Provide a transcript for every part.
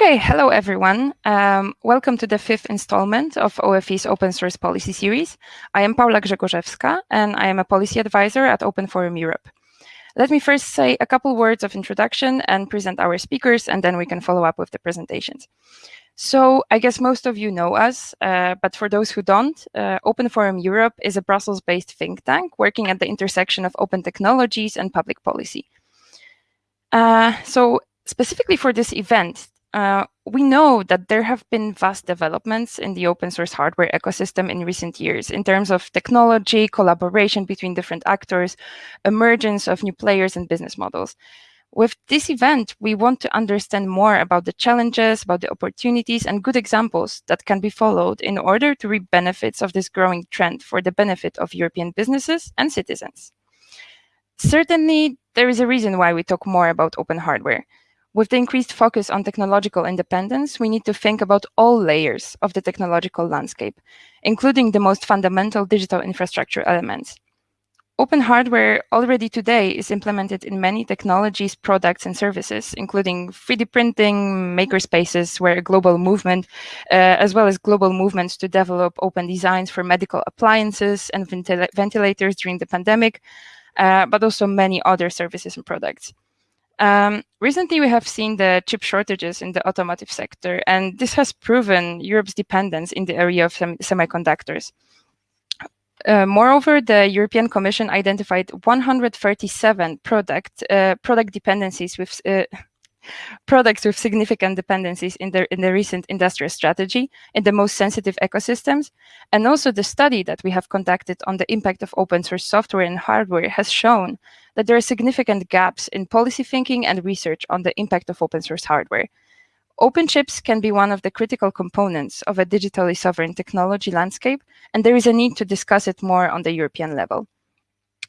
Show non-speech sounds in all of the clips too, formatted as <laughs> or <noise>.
Okay, hello everyone. Um, welcome to the fifth installment of OFE's Open Source Policy Series. I am Paula Grzegorzewska and I am a policy advisor at Open Forum Europe. Let me first say a couple words of introduction and present our speakers, and then we can follow up with the presentations. So I guess most of you know us, uh, but for those who don't, uh, Open Forum Europe is a Brussels-based think tank working at the intersection of open technologies and public policy. Uh, so specifically for this event, uh, we know that there have been vast developments in the open source hardware ecosystem in recent years in terms of technology, collaboration between different actors, emergence of new players and business models. With this event, we want to understand more about the challenges, about the opportunities and good examples that can be followed in order to reap benefits of this growing trend for the benefit of European businesses and citizens. Certainly, there is a reason why we talk more about open hardware. With the increased focus on technological independence, we need to think about all layers of the technological landscape, including the most fundamental digital infrastructure elements. Open hardware already today is implemented in many technologies, products, and services, including 3D printing, makerspaces, where a global movement, uh, as well as global movements to develop open designs for medical appliances and ventil ventilators during the pandemic, uh, but also many other services and products. Um, recently, we have seen the chip shortages in the automotive sector, and this has proven Europe's dependence in the area of sem semiconductors. Uh, moreover, the European Commission identified 137 product uh, product dependencies with uh, <laughs> products with significant dependencies in the, in the recent industrial strategy in the most sensitive ecosystems. And also the study that we have conducted on the impact of open source software and hardware has shown that there are significant gaps in policy thinking and research on the impact of open source hardware. Open chips can be one of the critical components of a digitally sovereign technology landscape, and there is a need to discuss it more on the European level.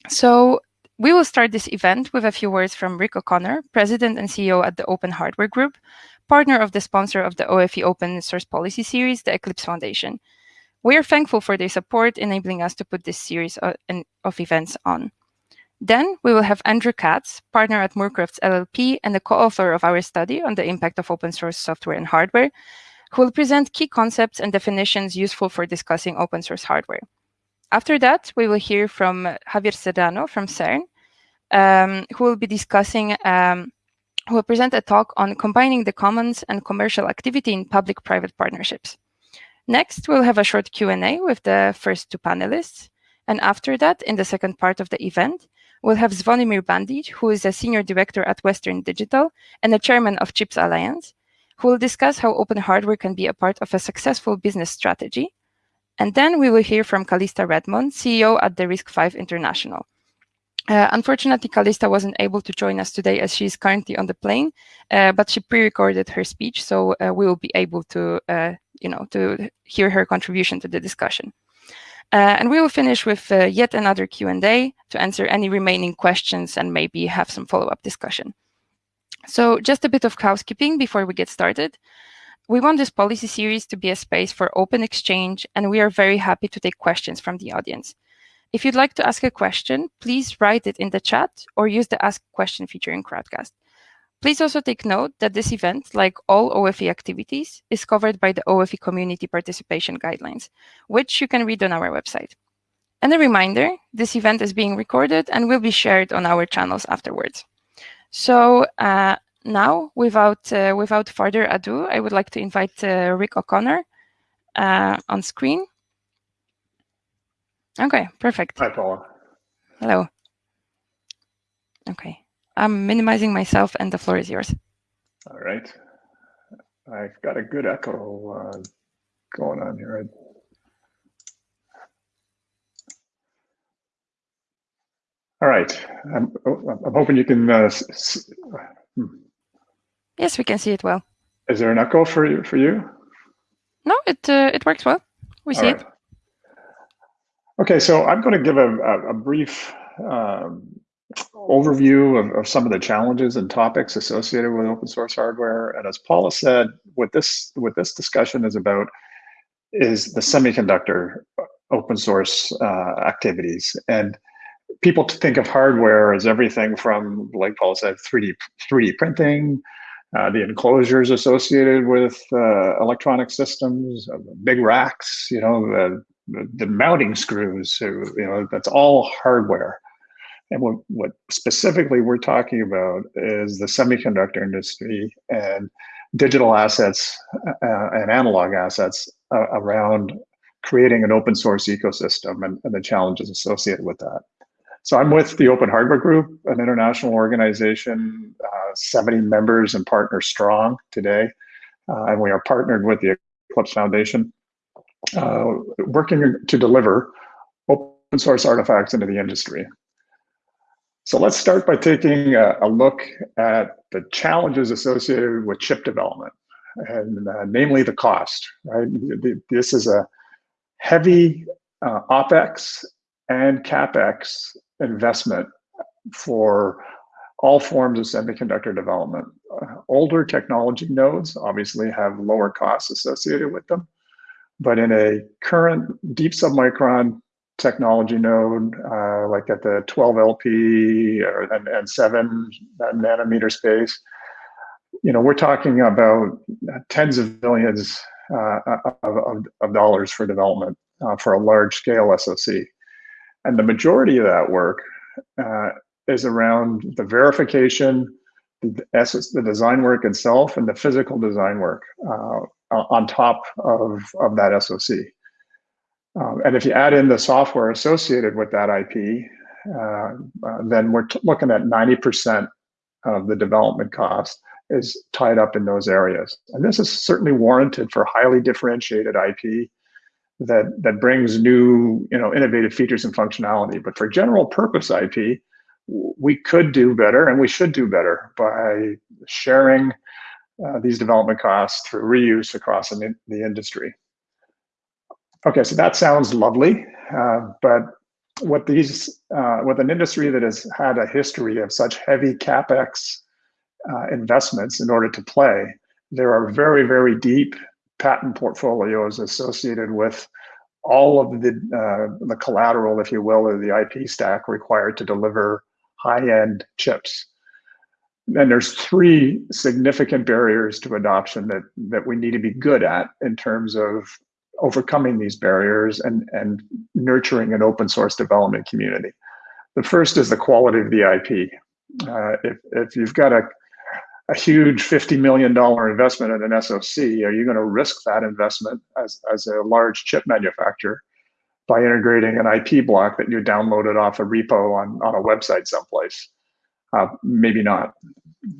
So we will start this event with a few words from Rick O'Connor, President and CEO at the Open Hardware Group, partner of the sponsor of the OFE Open Source Policy Series, the Eclipse Foundation. We are thankful for their support, enabling us to put this series uh, of events on. Then we will have Andrew Katz, partner at Moorcrofts LLP and the co-author of our study on the impact of open source software and hardware, who will present key concepts and definitions useful for discussing open source hardware. After that, we will hear from Javier Serrano from CERN, um, who will be discussing, um, who will present a talk on combining the commons and commercial activity in public-private partnerships. Next, we'll have a short Q&A with the first two panelists. And after that, in the second part of the event, we'll have Zvonimir Bandic, who is a senior director at Western Digital and the chairman of CHIPS Alliance, who will discuss how open hardware can be a part of a successful business strategy and then we will hear from Calista Redmond, CEO at the RISC-V International. Uh, unfortunately, Calista wasn't able to join us today as she is currently on the plane, uh, but she pre-recorded her speech, so uh, we will be able to, uh, you know, to hear her contribution to the discussion. Uh, and we will finish with uh, yet another Q&A to answer any remaining questions and maybe have some follow-up discussion. So just a bit of housekeeping before we get started. We want this policy series to be a space for open exchange, and we are very happy to take questions from the audience. If you'd like to ask a question, please write it in the chat or use the Ask Question feature in Crowdcast. Please also take note that this event, like all OFE activities, is covered by the OFE Community Participation Guidelines, which you can read on our website. And a reminder, this event is being recorded and will be shared on our channels afterwards. So uh, now, without uh, without further ado, I would like to invite uh, Rick O'Connor uh, on screen. Okay, perfect. Hi, Paula. Hello. Okay, I'm minimizing myself and the floor is yours. All right. I've got a good echo uh, going on here. All right. I'm, I'm hoping you can uh, hmm. Yes, we can see it well. Is there an echo for you? For you? No, it uh, it works well. We All see right. it. Okay, so I'm going to give a, a, a brief um, overview of, of, some of the challenges and topics associated with open source hardware. And as Paula said, what this what this discussion is about is the semiconductor open source uh, activities. And people think of hardware as everything from, like Paula said, 3D 3D printing uh, the enclosures associated with uh, electronic systems, uh, big racks, you know, the, the, the mounting screws, you know, that's all hardware. And what, what specifically we're talking about is the semiconductor industry and digital assets uh, and analog assets uh, around creating an open source ecosystem and, and, the challenges associated with that. So I'm with the Open Hardware Group, an international organization, uh, 70 members and partners strong today. Uh, and we are partnered with the Eclipse Foundation, uh, working to deliver open source artifacts into the industry. So let's start by taking a, a look at the challenges associated with chip development, and uh, namely the cost. Right, this is a heavy uh, opex and capex investment for all forms of semiconductor development. Uh, older technology nodes obviously have lower costs associated with them, but in a current deep submicron technology node, uh, like at the 12 LP or, and, and 7 nanometer space, you know, we're talking about tens of millions uh, of, of, of, dollars for development uh, for a large scale SoC. And the majority of that work uh, is around the verification, the, the design work itself, and the physical design work uh, on top of, of that SoC. Um, and if you add in the software associated with that IP, uh, uh, then we're looking at 90% of the development cost is tied up in those areas. And this is certainly warranted for highly differentiated IP that, that brings new, you know, innovative features and functionality. But for general purpose IP, we could do better and we should do better by sharing uh, these development costs through reuse across the industry. Okay, so that sounds lovely, uh, but what these, uh, with an industry that has had a history of such heavy capex uh, investments in order to play, there are very, very deep patent portfolios associated with all of the uh, the collateral, if you will, or the IP stack required to deliver high-end chips. And there's three significant barriers to adoption that that we need to be good at in terms of overcoming these barriers and, and nurturing an open source development community. The first is the quality of the IP. Uh, if, if you've got a, a huge $50 million investment in an SoC, are you going to risk that investment as, as a large chip manufacturer by integrating an IP block that you downloaded off a repo on, on a website someplace? Uh, maybe not.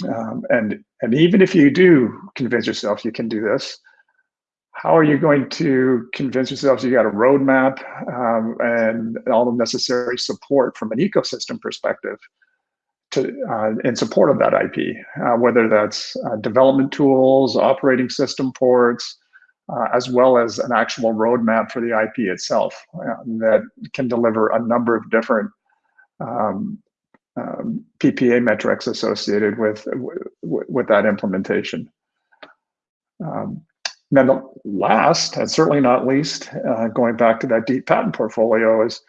Um, and, and even if you do convince yourself you can do this, how are you going to convince yourselves you got a roadmap um, and all the necessary support from an ecosystem perspective to uh, in support of that IP, uh, whether that's uh, development tools, operating system ports, uh, as well as an actual roadmap for the IP itself uh, that can deliver a number of different um, um, PPA metrics associated with, with, with that implementation. Um, then the last, and certainly not least, uh, going back to that deep patent portfolio is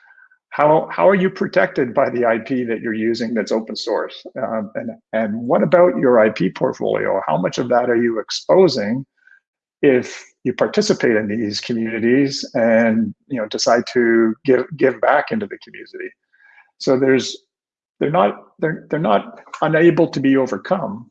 how, how are you protected by the IP that you're using that's open source? Um, and, and what about your IP portfolio? How much of that are you exposing if you participate in these communities and you know decide to give give back into the community? So there's they're not they're they're not unable to be overcome,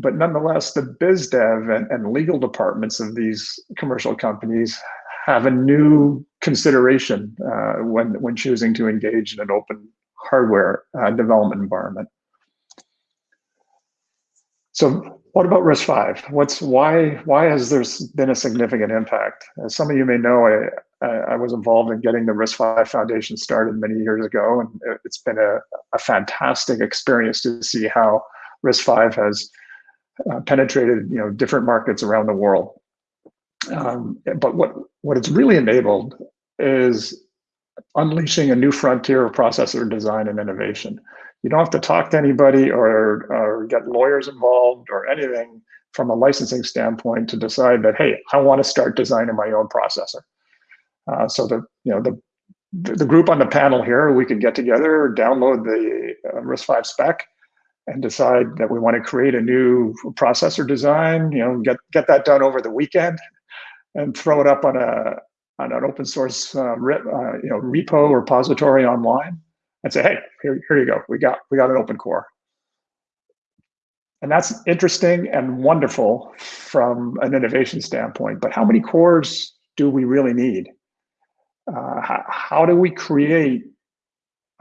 but nonetheless, the biz dev and, and legal departments of these commercial companies have a new consideration uh, when when choosing to engage in an open hardware uh, development environment. So what about RISC-V? What's why why has there been a significant impact? As some of you may know, I, I was involved in getting the RISC-V Foundation started many years ago, and it's been a, a fantastic experience to see how RISC-V has uh, penetrated you know different markets around the world. Um, but what what it's really enabled is unleashing a new frontier of processor design and innovation. You don't have to talk to anybody or, or get lawyers involved or anything from a licensing standpoint to decide that hey, I want to start designing my own processor. Uh, so the you know the the group on the panel here, we could get together, download the uh, RISC-V spec, and decide that we want to create a new processor design, you know, get get that done over the weekend, and throw it up on a on an open source uh, uh, you know repo or repository online, and say, hey, here here you go, we got we got an open core. And that's interesting and wonderful from an innovation standpoint. But how many cores do we really need? Uh, how, how, do we create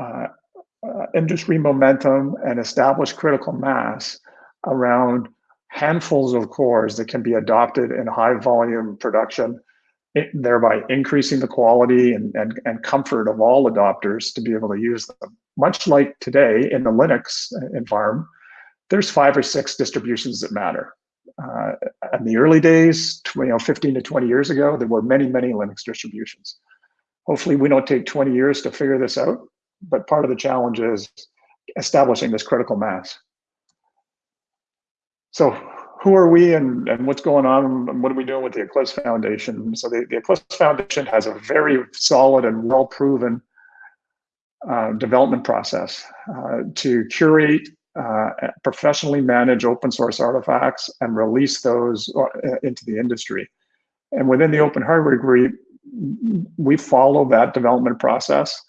uh, uh, industry momentum and establish critical mass around handfuls of cores that can be adopted in high volume production, thereby increasing the quality and, and, and comfort of all adopters to be able to use them. Much like today in the Linux environment, there's five or six distributions that matter. Uh, in the early days, you know, 15 to 20 years ago, there were many, many Linux distributions. Hopefully we don't take 20 years to figure this out, but part of the challenge is establishing this critical mass. So who are we and, and what's going on and what are we doing with the Eclipse Foundation? So the, the Eclipse Foundation has a very solid and well-proven uh, development process uh, to curate uh, professionally manage open source artifacts and release those uh, into the industry. And within the open hardware group, we follow that development process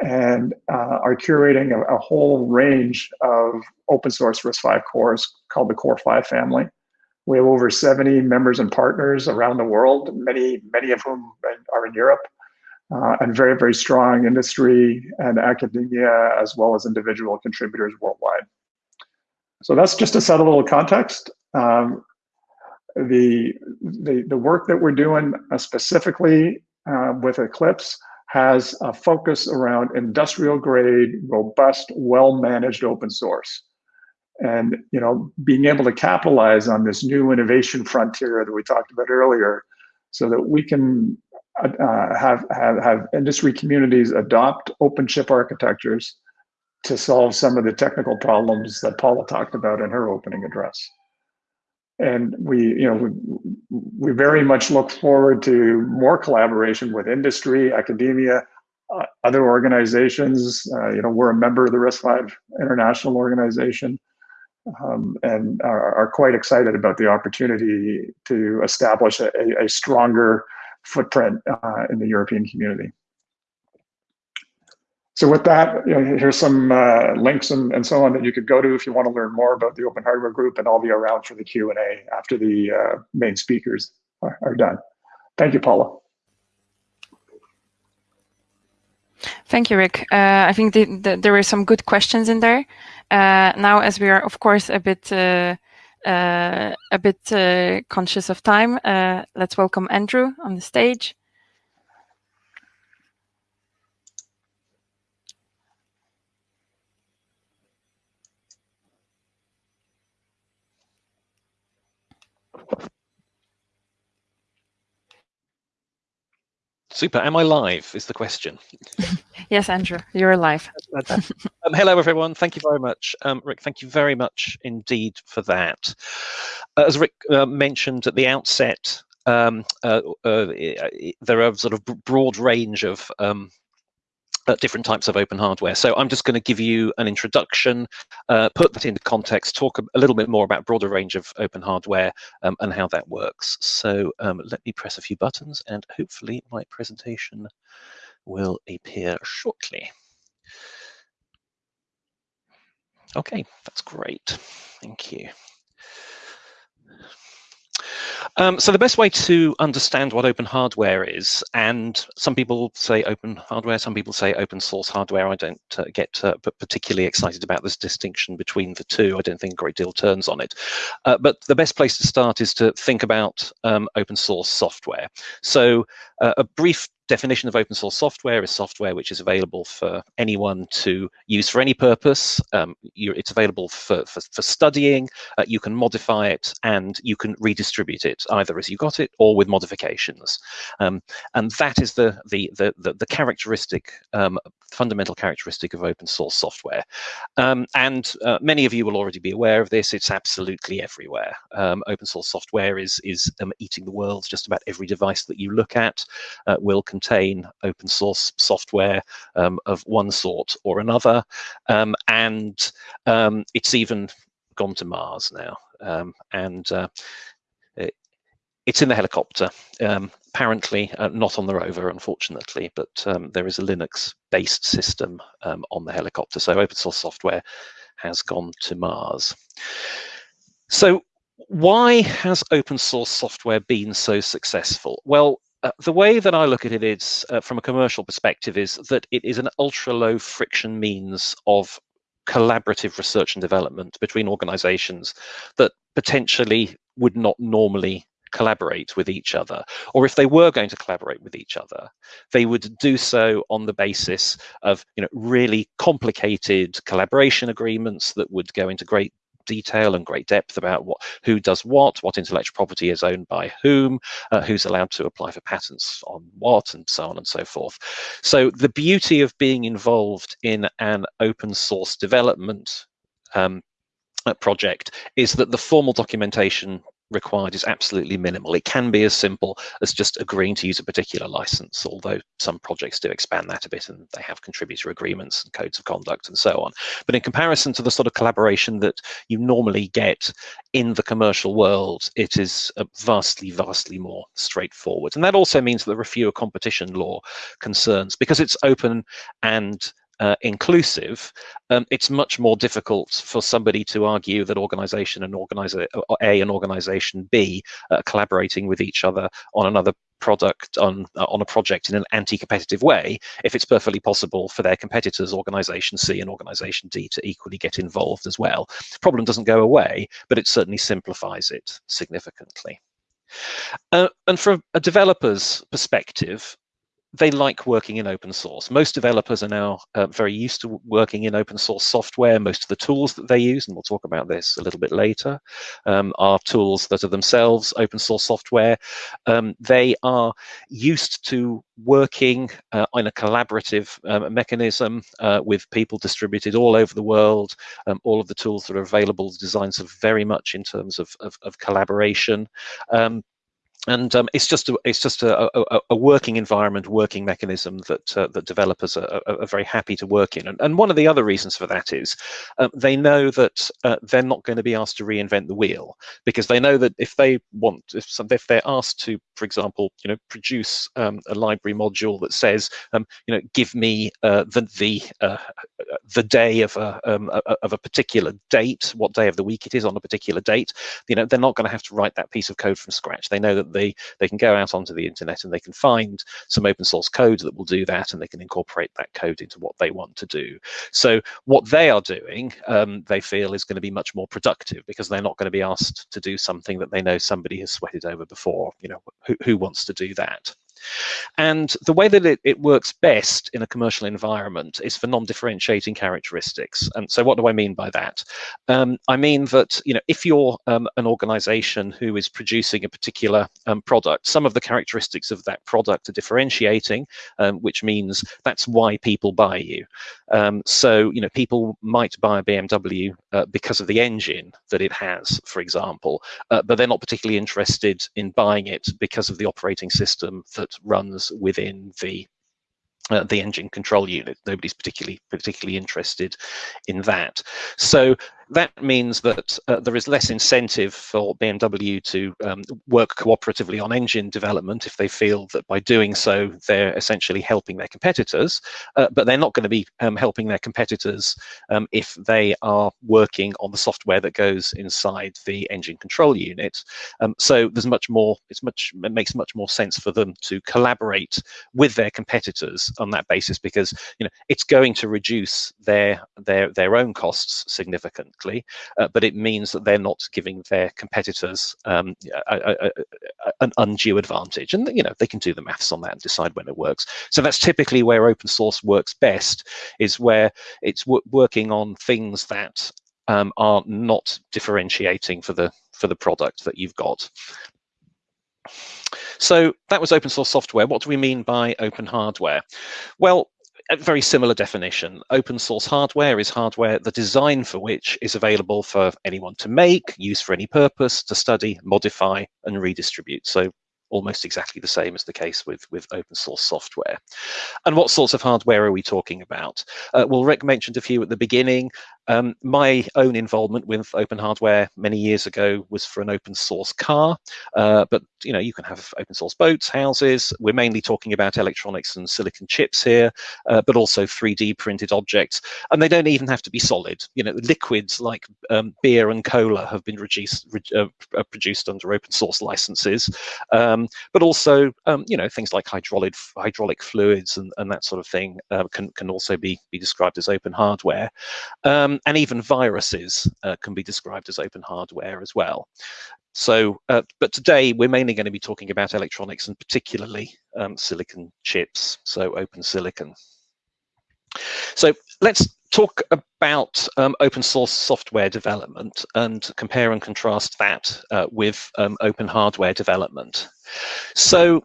and uh, are curating a, a, whole range of open source RISC-V cores called the CORE-V family. We have over 70 members and partners around the world, many, many of whom are in Europe, uh, and very, very strong industry and academia, as well as individual contributors worldwide. So that's just to set a little context. Um, the, the, the work that we're doing uh, specifically uh, with Eclipse has a focus around industrial grade, robust, well-managed open source. And you know, being able to capitalize on this new innovation frontier that we talked about earlier, so that we can uh, have, have, have industry communities adopt open chip architectures to solve some of the technical problems that Paula talked about in her opening address. And we, you know, we, we very much look forward to more collaboration with industry, academia, uh, other organizations. Uh, you know, we're a member of the RISC-V International Organization um, and are, are, quite excited about the opportunity to establish a, a stronger footprint uh, in the European community. So with that, you know, here's some uh, links and, and so on that you could go to if you want to learn more about the Open Hardware Group, and I'll be around for the Q&A after the uh, main speakers are, are done. Thank you, Paula. Thank you, Rick. Uh, I think the, the, there were some good questions in there. Uh, now, as we are, of course, a bit uh, uh, a bit conscious of time, let's welcome Andrew on the stage. Super. Am I live? Is the question. yes, Andrew, you're live. <laughs> um, hello, everyone. Thank you very much. Um, Rick, thank you very much indeed for that. Uh, as Rick uh, mentioned at the outset, um, uh, uh there are sort of broad range of um, different types of open hardware. So I'm just going to give you an introduction, uh, put that into context, talk a, a, little bit more about broader range of open hardware um, and how that works. So um, let me press a few buttons and hopefully my presentation will appear shortly. Okay, that's great. Thank you. Um, so the best way to understand what open hardware is, and some people say open hardware, some people say open source hardware. I don't uh, get uh, particularly excited about this distinction between the two. I don't think a great deal turns on it. Uh, but the best place to start is to think about um, open source software. So uh, a brief definition of open source software is software which is available for anyone to use for any purpose. Um, it's available for, for, for studying, uh, you can modify it, and you can redistribute it, either as you got it or with modifications. Um, and that is the, the, the, the, the characteristic, um, fundamental characteristic of open source software. Um, and uh, many of you will already be aware of this, it's absolutely everywhere. Um, open source software is, is um, eating the world, just about every device that you look at uh, will contain open source software um, of one sort or another. Um, and um, it's even gone to Mars now. Um, and uh, it, it's in the helicopter. Um, apparently uh, not on the rover, unfortunately, but there is a Linux-based system on the helicopter. So open source software has gone to Mars. So why has open source software been so successful? Well, uh, the way that I look at it is, uh, from a commercial perspective, is that it is an ultra low friction means of collaborative research and development between organizations that potentially would not normally collaborate with each other. Or if they were going to collaborate with each other they would do so on the basis of you know really complicated collaboration agreements that would go into great detail and great depth about what who does what, what intellectual property is owned by whom, uh, who's allowed to apply for patents on what, and so on and so forth. So the beauty of being involved in an open source development um, project is that the formal documentation required is absolutely minimal. It can be as simple as just agreeing to use a particular license, although some projects do expand that a bit and they have contributor agreements and codes of conduct and so on. But in comparison to the sort of collaboration that you normally get in the commercial world, it is vastly, vastly more straightforward. And that also means that there are fewer competition law concerns because it's open and uh, inclusive, um, it's much more difficult for somebody to argue that organization and organizer A and organization B are collaborating with each other on another product on uh, on a project in an anti-competitive way if it's perfectly possible for their competitors organization c and organization d to equally get involved as well. The problem doesn't go away but it certainly simplifies it significantly. Uh, and from a developer's perspective they like working in open source. Most developers are now uh, very used to working in open source software. Most of the tools that they use, and we'll talk about this a little bit later, um, are tools that are themselves open source software. Um, they are used to working uh, in a collaborative um, mechanism uh, with people distributed all over the world. Um, all of the tools that are available, the designs are very much in terms of, of, of collaboration. And um, it's just a, it's just a, a, a, working environment, working mechanism that uh, that developers are, are, very happy to work in. And, and, one of the other reasons for that is uh, they know that uh, they're not going to be asked to reinvent the wheel because they know that if they want, if, some, if they're asked to, for example, you know, produce um, a library module that says, um, you know, give me uh, the the uh, the day of a um, of a particular date, what day of the week it is on a particular date, you know, they're not going to have to write that piece of code from scratch. They know that they they can go out onto the internet and they can find some open source code that will do that, and they can incorporate that code into what they want to do. So what they are doing, um, they feel, is going to be much more productive because they're not going to be asked to do something that they know somebody has sweated over before. You know, who, who wants to do that? And the way that it, it works best in a commercial environment is for non-differentiating characteristics. And so what do I mean by that? Um, I mean that, you know, if you're um, an organization who is producing a particular um, product, some of the characteristics of that product are differentiating, um, which means that's why people buy you. Um, so, you know, people might buy a BMW uh, because of the engine that it has, for example, uh, but they're not particularly interested in buying it because of the operating system that runs within the uh, the engine control unit. Nobody's particularly particularly interested in that. So that means that uh, there is less incentive for BMW to um, work cooperatively on engine development if they feel that by doing so they're essentially helping their competitors, uh, but they're not going to be um, helping their competitors um, if they are working on the software that goes inside the engine control unit. Um, so there's much more, it's much, it makes much more sense for them to collaborate with their competitors on that basis because you know it's going to reduce their their their own costs significantly uh, but it means that they're not giving their competitors um, a, a, a, an undue advantage. And you know they can do the maths on that and decide when it works. So that's typically where open source works best, is where it's working on things that um, are not differentiating for the for the product that you've got. So that was open source software. What do we mean by open hardware? Well, a very similar definition. Open source hardware is hardware, the design for which is available for anyone to make, use for any purpose, to study, modify, and redistribute. So almost exactly the same as the case with, with open source software. And what sorts of hardware are we talking about? Uh, well, Rick mentioned a few at the beginning. Um, my own involvement with open hardware many years ago was for an open source car, uh, but you know you can have open source boats, houses. We're mainly talking about electronics and silicon chips here, uh, but also 3D printed objects, and they don't even have to be solid. You know, liquids like um, beer and cola have been reduced, uh, uh, produced under open source licenses, um, but also um, you know things like hydraulic hydraulic fluids and, and that sort of thing uh, can can also be be described as open hardware. Um, um, and even viruses uh, can be described as open hardware as well. So, uh, but today we're mainly going to be talking about electronics and particularly um, silicon chips, so open silicon. So let's talk about um, open source software development and compare and contrast that uh, with um, open hardware development. So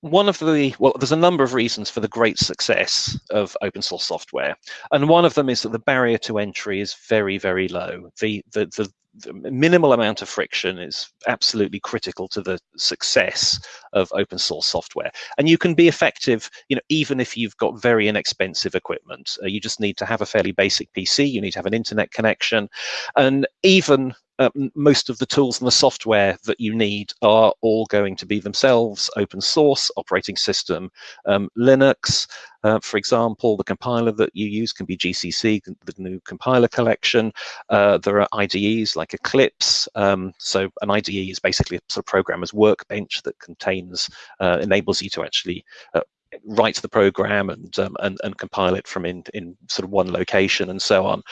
one of the well there's a number of reasons for the great success of open source software and one of them is that the barrier to entry is very very low. The the, the, the minimal amount of friction is absolutely critical to the success of open source software. And you can be effective you know even if you've got very inexpensive equipment. Uh, you just need to have a fairly basic pc you need to have an internet connection and even uh, most of the tools and the software that you need are all going to be themselves open source operating system. Um, Linux, uh, for example, the compiler that you use can be GCC, the GNU compiler collection. Uh, there are IDEs like Eclipse. Um, so an IDE is basically a sort of programmer's workbench that contains, uh, enables you to actually uh, write the program and, um, and and compile it from in in sort of one location and so on.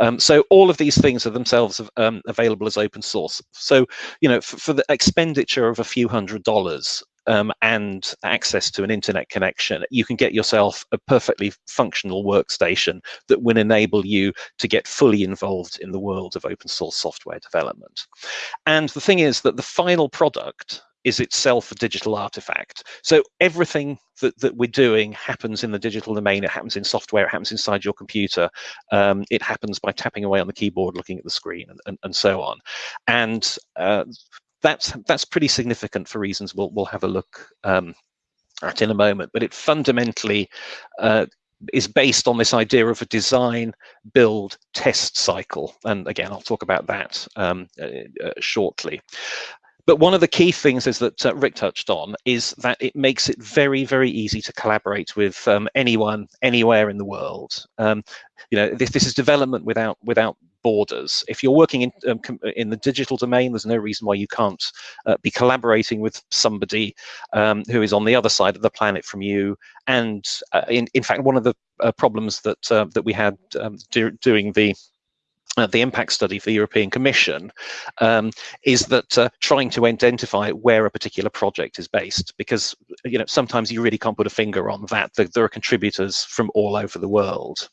Um, so all of these things are themselves um, available as open source. So you know for, for, the expenditure of a few hundred dollars. Um, and access to an internet connection, you can get yourself a perfectly functional workstation that will enable you to get fully involved in the world of open source software development. And the thing is that the final product is itself a digital artifact. So everything that, that we're doing happens in the digital domain. It happens in software. It happens inside your computer. Um, it happens by tapping away on the keyboard, looking at the screen, and, and, and so on. And uh, that's that's pretty significant for reasons we'll we'll have a look um, at in a moment. But it fundamentally uh, is based on this idea of a design, build, test cycle. And again, I'll talk about that um, uh, uh, shortly. But one of the key things is that uh, Rick touched on is that it makes it very, very easy to collaborate with um, anyone, anywhere in the world. Um, you know, this, this is development without without borders. If you're working in um, in the digital domain, there's no reason why you can't uh, be collaborating with somebody um, who is on the other side of the planet from you. And uh, in in fact, one of the uh, problems that uh, that we had um, do, doing the uh, the impact study for the European Commission um, is that uh, trying to identify where a particular project is based, because you know sometimes you really can't put a finger on that. There, there are contributors from all over the world,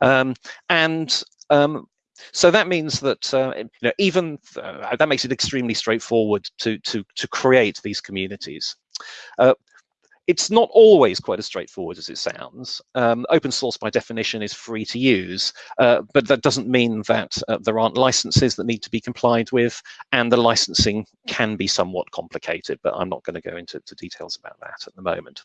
um, and um, so that means that uh, you know even uh, that makes it extremely straightforward to to to create these communities. It's not always quite as straightforward as it sounds. Um, open source by definition is free to use, uh, but that doesn't mean that uh, there aren't licenses that need to be complied with, and the licensing can be somewhat complicated, but I'm not going to go into details about that at the moment.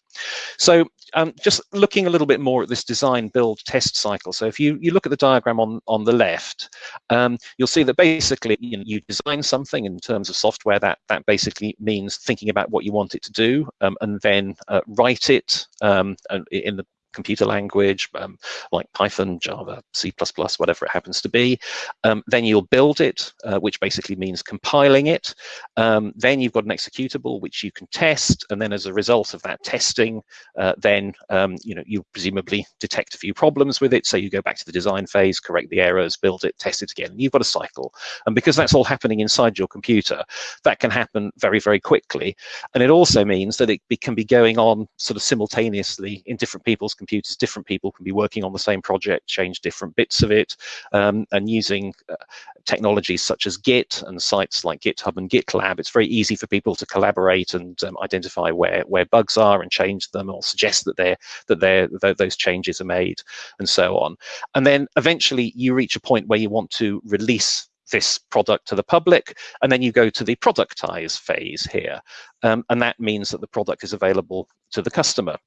So um, just looking a little bit more at this design, build, test cycle. So if you, you look at the diagram on, on the left, um, you'll see that basically you, know, you design something in terms of software that, that basically means thinking about what you want it to do, um, and then write it um, in the computer language um, like Python, Java, C++, whatever it happens to be. Um, then you'll build it, uh, which basically means compiling it. Um, then you've got an executable, which you can test. And then as a result of that testing, uh, then um, you know you presumably detect a few problems with it. So you go back to the design phase, correct the errors, build it, test it again. You've got a cycle. And because that's all happening inside your computer, that can happen very, very quickly. And it also means that it can be going on sort of simultaneously in different people's computers, different people can be working on the same project, change different bits of it, um, and using uh, technologies such as Git and sites like GitHub and GitLab, it's very easy for people to collaborate and um, identify where where bugs are and change them, or suggest that they're that they're that those changes are made, and so on. And then eventually you reach a point where you want to release this product to the public, and then you go to the productize phase here. Um, and that means that the product is available to the customer.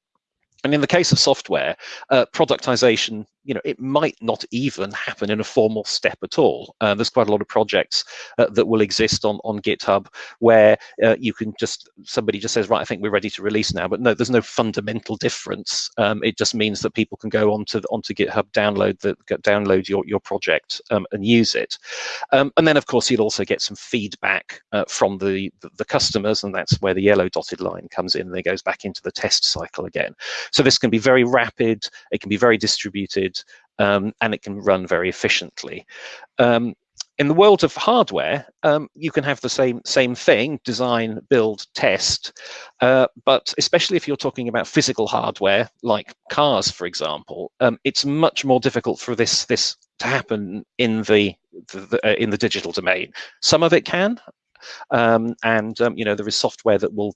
And in the case of software, uh, productization you know, it might not even happen in a formal step at all. Uh, there's quite a lot of projects uh, that will exist on, on GitHub where uh, you can just, somebody just says, right, I think we're ready to release now. But no, there's no fundamental difference. Um, it just means that people can go onto, onto GitHub, download the download your, your project um, and use it. Um, and then, of course, you'll also get some feedback uh, from the, the, the customers, and that's where the yellow dotted line comes in and it goes back into the test cycle again. So this can be very rapid, it can be very distributed, um, and it can run very efficiently. Um, in the world of hardware, um, you can have the same same thing: design, build, test. Uh, but especially if you're talking about physical hardware, like cars, for example, um, it's much more difficult for this this to happen in the, the, the uh, in the digital domain. Some of it can, um, and um, you know there is software that will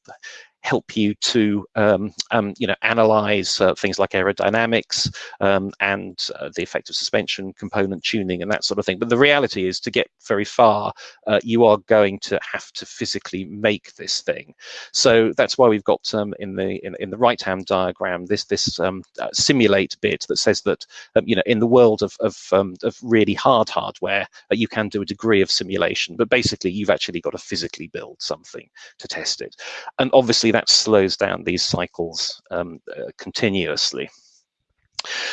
help you to um, um, you know analyze uh, things like aerodynamics um, and uh, the effect of suspension component tuning and that sort of thing. But the reality is to get very far uh, you are going to have to physically make this thing. So that's why we've got um, in the in, in the right hand diagram this this um, uh, simulate bit that says that um, you know in the world of of, of really hard hardware uh, you can do a degree of simulation but basically you've actually got to physically build something to test it. And obviously that slows down these cycles um, uh, continuously.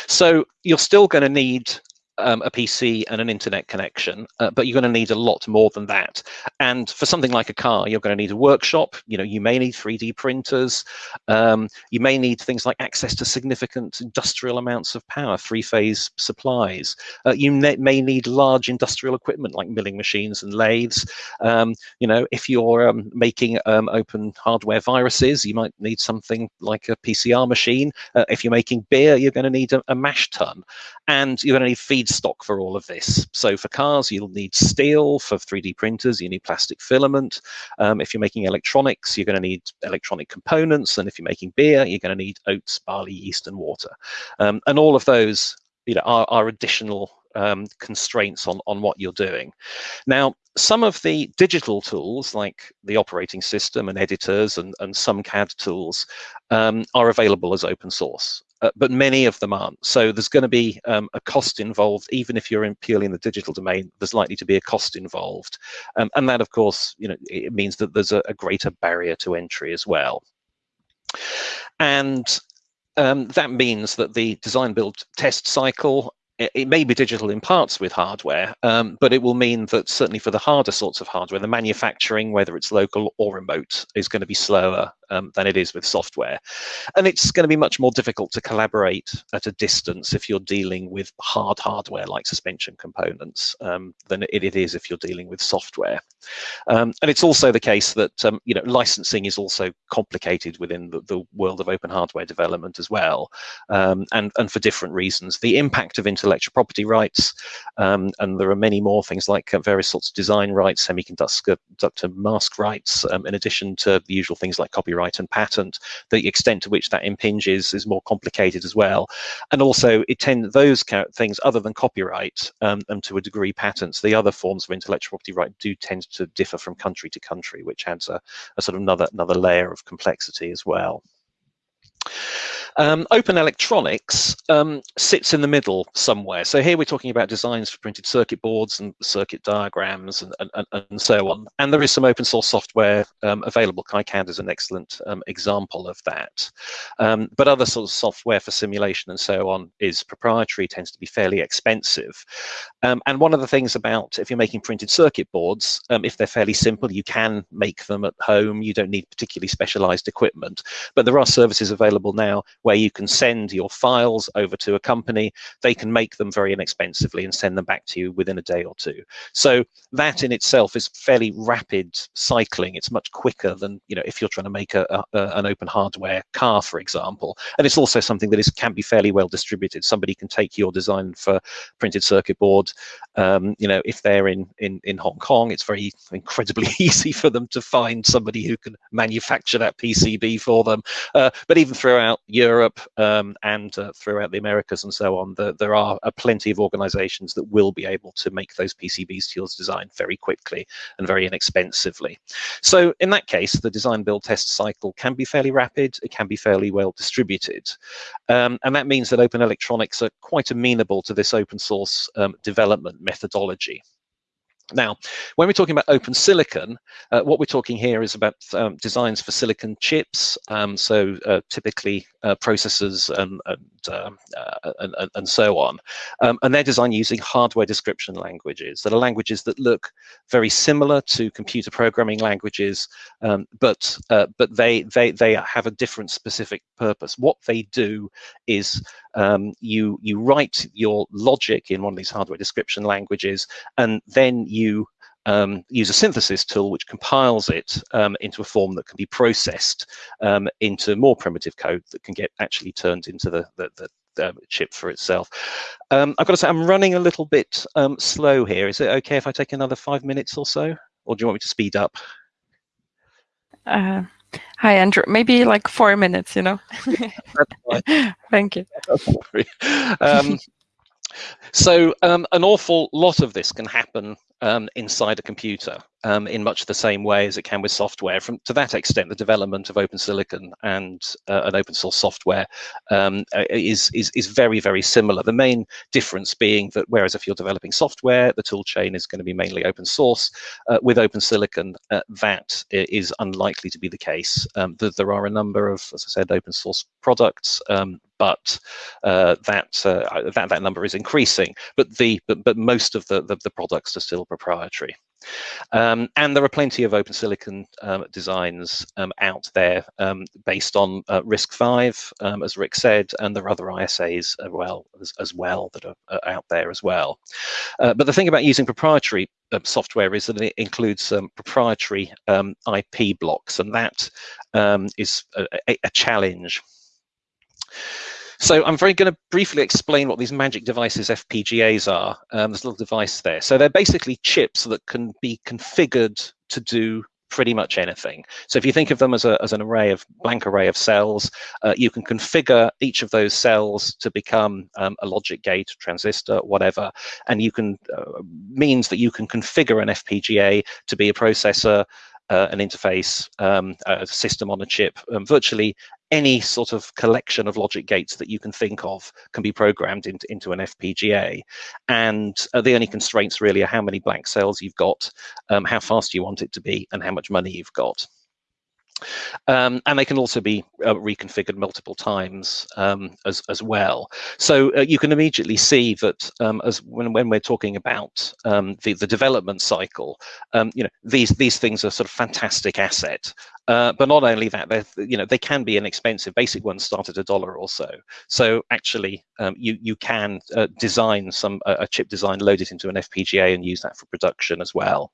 So you're still going to need um, a PC and an internet connection, uh, but you're going to need a lot more than that. And for something like a car, you're going to need a workshop. You know, you may need 3D printers. Um, you may need things like access to significant industrial amounts of power, three-phase supplies. Uh, you may need large industrial equipment like milling machines and lathes. Um, you know, if you're um, making um, open hardware viruses, you might need something like a PCR machine. Uh, if you're making beer, you're going to need a, a mash tun, and you're going to need feed feedstock for all of this. So for cars, you'll need steel. For 3D printers, you need plastic filament. Um, if you're making electronics, you're going to need electronic components. And if you're making beer, you're going to need oats, barley, yeast, and water. Um, and all of those you know, are, are additional um, constraints on, on what you're doing. Now, some of the digital tools like the operating system and editors and, and some CAD tools um, are available as open source uh, but many of them aren't. So there's going to be um, a cost involved, even if you're in purely in the digital domain, there's likely to be a cost involved. Um, and that, of course, you know, it means that there's a, a greater barrier to entry as well. And um, that means that the design build test cycle it, may be digital in parts with hardware, um, but it will mean that certainly for the harder sorts of hardware, the manufacturing, whether it's local or remote, is going to be slower um, than it is with software. And it's going to be much more difficult to collaborate at a distance if you're dealing with hard hardware like suspension components um, than it, it is if you're dealing with software. Um, and it's also the case that um, you know licensing is also complicated within the, the world of open hardware development as well, um, and, and for different reasons. The impact of intellectual property rights, um, and there are many more things like uh, various sorts of design rights, semiconductor mask rights, in addition to the usual things like copyright copyright and patent, the extent to which that impinges is more complicated as well. And also it tend those things other than copyright um, and to a degree patents, the other forms of intellectual property right do tend to differ from country to country, which adds a, a sort of another another layer of complexity as well. Um, open electronics um, sits in the middle somewhere. So here we're talking about designs for printed circuit boards and circuit diagrams and, and, and so on. And there is some open source software um, available. KiCad is an excellent um, example of that. Um, but other sort of software for simulation and so on is proprietary, tends to be fairly expensive. Um, and one of the things about if you're making printed circuit boards, if they're fairly simple, you can make them at home. You don't need particularly specialized equipment. But there are services available now where you can send your files over to a company. They can make them very inexpensively and send them back to you within a day or two. So that in itself is fairly rapid cycling. It's much quicker than you know if you're trying to make a, a, an open hardware car, for example. And it's also something that is can be fairly well distributed. Somebody can take your design for printed circuit board. Um, you know, if they're in, in in Hong Kong, it's very incredibly <laughs> easy for them to find somebody who can manufacture that PCB for them. Uh, but even throughout Europe Europe um, and uh, throughout the Americas and so on, the, there are uh, plenty of organizations that will be able to make those PCBs to your design very quickly and very inexpensively. So in that case, the design build test cycle can be fairly rapid, it can be fairly well distributed. Um, and that means that open electronics are quite amenable to this open source um, development methodology. Now, when we're talking about open silicon, uh, what we're talking here is about um, designs for silicon chips, um, so uh, typically uh, processors and and, um, uh, and, and so on, um, and they're designed using hardware description languages that are languages that look very similar to computer programming languages, um, but uh, but they they they have a different specific purpose. What they do is um, you you write your logic in one of these hardware description languages, and then you um, use a synthesis tool which compiles it um, into a form that can be processed um, into more primitive code that can get actually turned into the, the, the chip for itself. Um, I've got to say, I'm running a little bit um, slow here. Is it okay if I take another five minutes or so? Or do you want me to speed up? Uh, hi, Andrew. Maybe like four minutes, you know? <laughs> Thank you. <laughs> Um, so um, an awful lot of this can happen um, inside a computer um, in much the same way as it can with software. From to that extent, the development of open silicon and uh, an open source software um, uh, is, is is very very similar. The main difference being that whereas if you're developing software, the tool chain is going to be mainly open source. Uh, with open silicon, uh, that is unlikely to be the case. Um, the, there are a number of, as I said, open source products, um, but uh, that uh, that that number is increasing. But the but but most of the the, the products are still proprietary. Um, and there are plenty of open silicon um, designs um, out there um, based on uh, RISC-V, um, as Rick said, and there are other ISAs as well, as, as well that are, are, out there as well. Uh, but the thing about using proprietary uh, software is that it includes proprietary IP blocks, and that is a, a challenge. So I'm very going to briefly explain what these magic devices FPGAs are. Um, there's a little device there. So they're basically chips that can be configured to do pretty much anything. So if you think of them as, a, as an array of blank array of cells, uh, you can configure each of those cells to become um, a logic gate, transistor, whatever, and you can uh, means that you can configure an FPGA to be a processor, uh, an interface, um, a system on a chip, um, virtually any sort of collection of logic gates that you can think of can be programmed into, into an FPGA. And uh, the only constraints really are how many blank cells you've got, um, how fast you want it to be, and how much money you've got. Um, and they can also be uh, reconfigured multiple times um, as, as well. So uh, you can immediately see that um, as when, when we're talking about um, the, the development cycle, um, you know, these, these things are sort of fantastic asset. Uh, but not only that, they you know they can be inexpensive. Basic ones start at a dollar or so. So actually, um, you you can uh, design some a chip design, load it into an FPGA, and use that for production as well.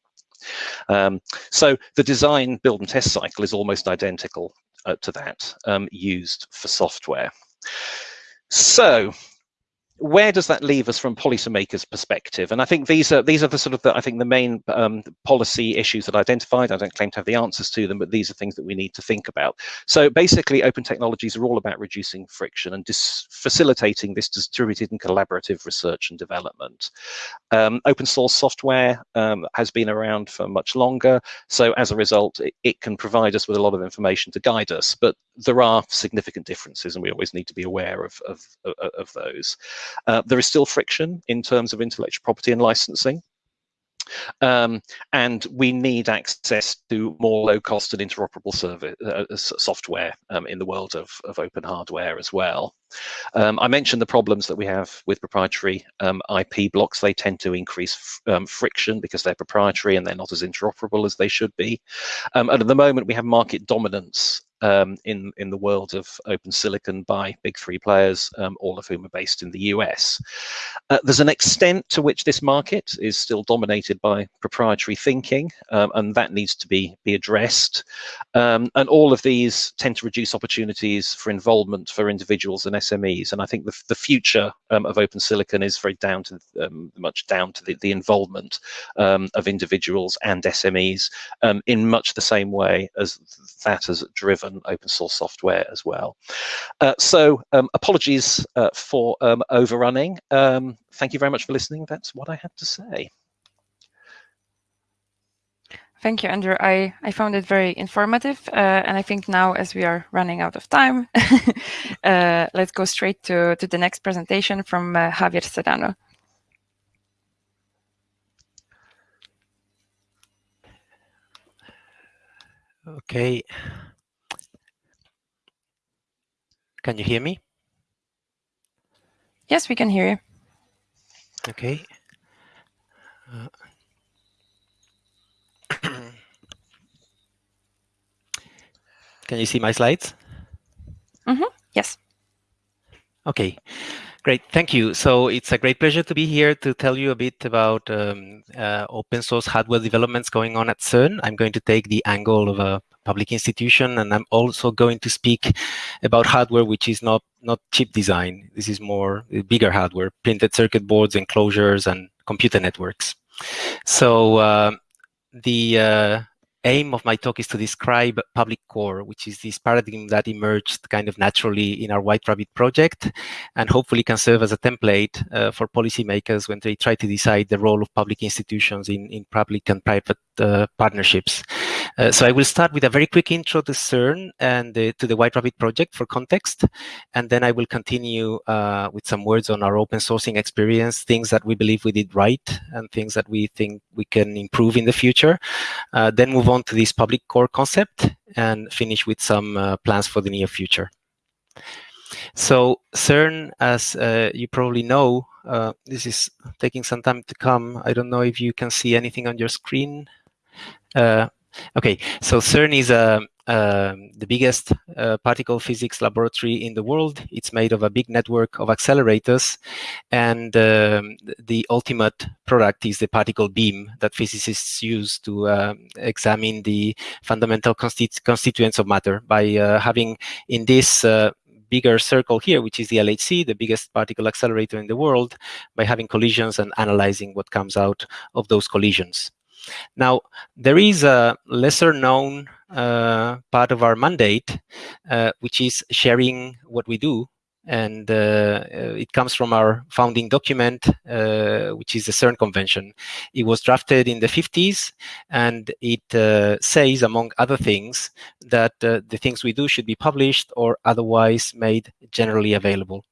Um, so the design, build and test cycle is almost identical uh, to that um, used for software. So where does that leave us from policymakers' perspective? And I think these are these are the sort of the, I think the main um, policy issues that I identified. I don't claim to have the answers to them, but these are things that we need to think about. So basically, open technologies are all about reducing friction and facilitating this distributed and collaborative research and development. Um, open source software um, has been around for much longer, so as a result, it, it can provide us with a lot of information to guide us. But there are significant differences, and we always need to be aware of of, of, those. Uh, there is still friction in terms of intellectual property and licensing. Um, and we need access to more low cost and interoperable service, uh, software um, in the world of, of open hardware as well. Um, I mentioned the problems that we have with proprietary um, IP blocks. They tend to increase um, friction because they're proprietary and they're not as interoperable as they should be. Um, and at the moment, we have market dominance um, in in the world of open silicon by big three players, um, all of whom are based in the US. Uh, there's an extent to which this market is still dominated by proprietary thinking, um, and that needs to be be addressed. Um, and all of these tend to reduce opportunities for involvement for individuals and SMEs. And I think the the future um, of open silicon is very down to um, much down to the, the involvement of individuals and SMEs in much the same way as that has driven and open source software as well. Uh, so um, apologies uh, for um, overrunning. Um, thank you very much for listening. That's what I had to say. Thank you, Andrew. I, I found it very informative. Uh, and I think now, as we are running out of time, <laughs> uh, let's go straight to, to the next presentation from uh, Javier Serrano. Okay. Can you hear me? Yes, we can hear you. Okay. Uh, <clears throat> can you see my slides? Mm -hmm. Yes. Okay. Great, thank you. So it's a great pleasure to be here to tell you a bit about um, uh, open source hardware developments going on at CERN. I'm going to take the angle of a public institution, and I'm also going to speak about hardware which is not, not chip design. This is more bigger hardware, printed circuit boards, enclosures, and computer networks. So uh, the uh, aim of my talk is to describe public core, which is this paradigm that emerged kind of naturally in our White Rabbit project, and hopefully can serve as a template uh, for policymakers when they try to decide the role of public institutions in, in public and private uh, partnerships. Uh, so I will start with a very quick intro to CERN and to the White Rabbit project for context, and then I will continue uh, with some words on our open sourcing experience, things that we believe we did right, and things that we think we can improve in the future. Uh, then move on to this public core concept and finish with some uh, plans for the near future. So CERN, as uh, you probably know, uh, this is taking some time to come. I don't know if you can see anything on your screen. Uh, okay, so CERN is a um, the biggest uh, particle physics laboratory in the world. It's made of a big network of accelerators, and um, the ultimate product is the particle beam that physicists use to uh, examine the fundamental constitu constituents of matter by uh, having in this uh, bigger circle here, which is the LHC, the biggest particle accelerator in the world, by having collisions and analyzing what comes out of those collisions. Now, there is a lesser known uh, part of our mandate, uh, which is sharing what we do. And uh, uh it comes from our founding document, uh, which is the CERN Convention. It was drafted in the 50s, and it uh, says, among other things, that the things we do should be published or otherwise made generally available.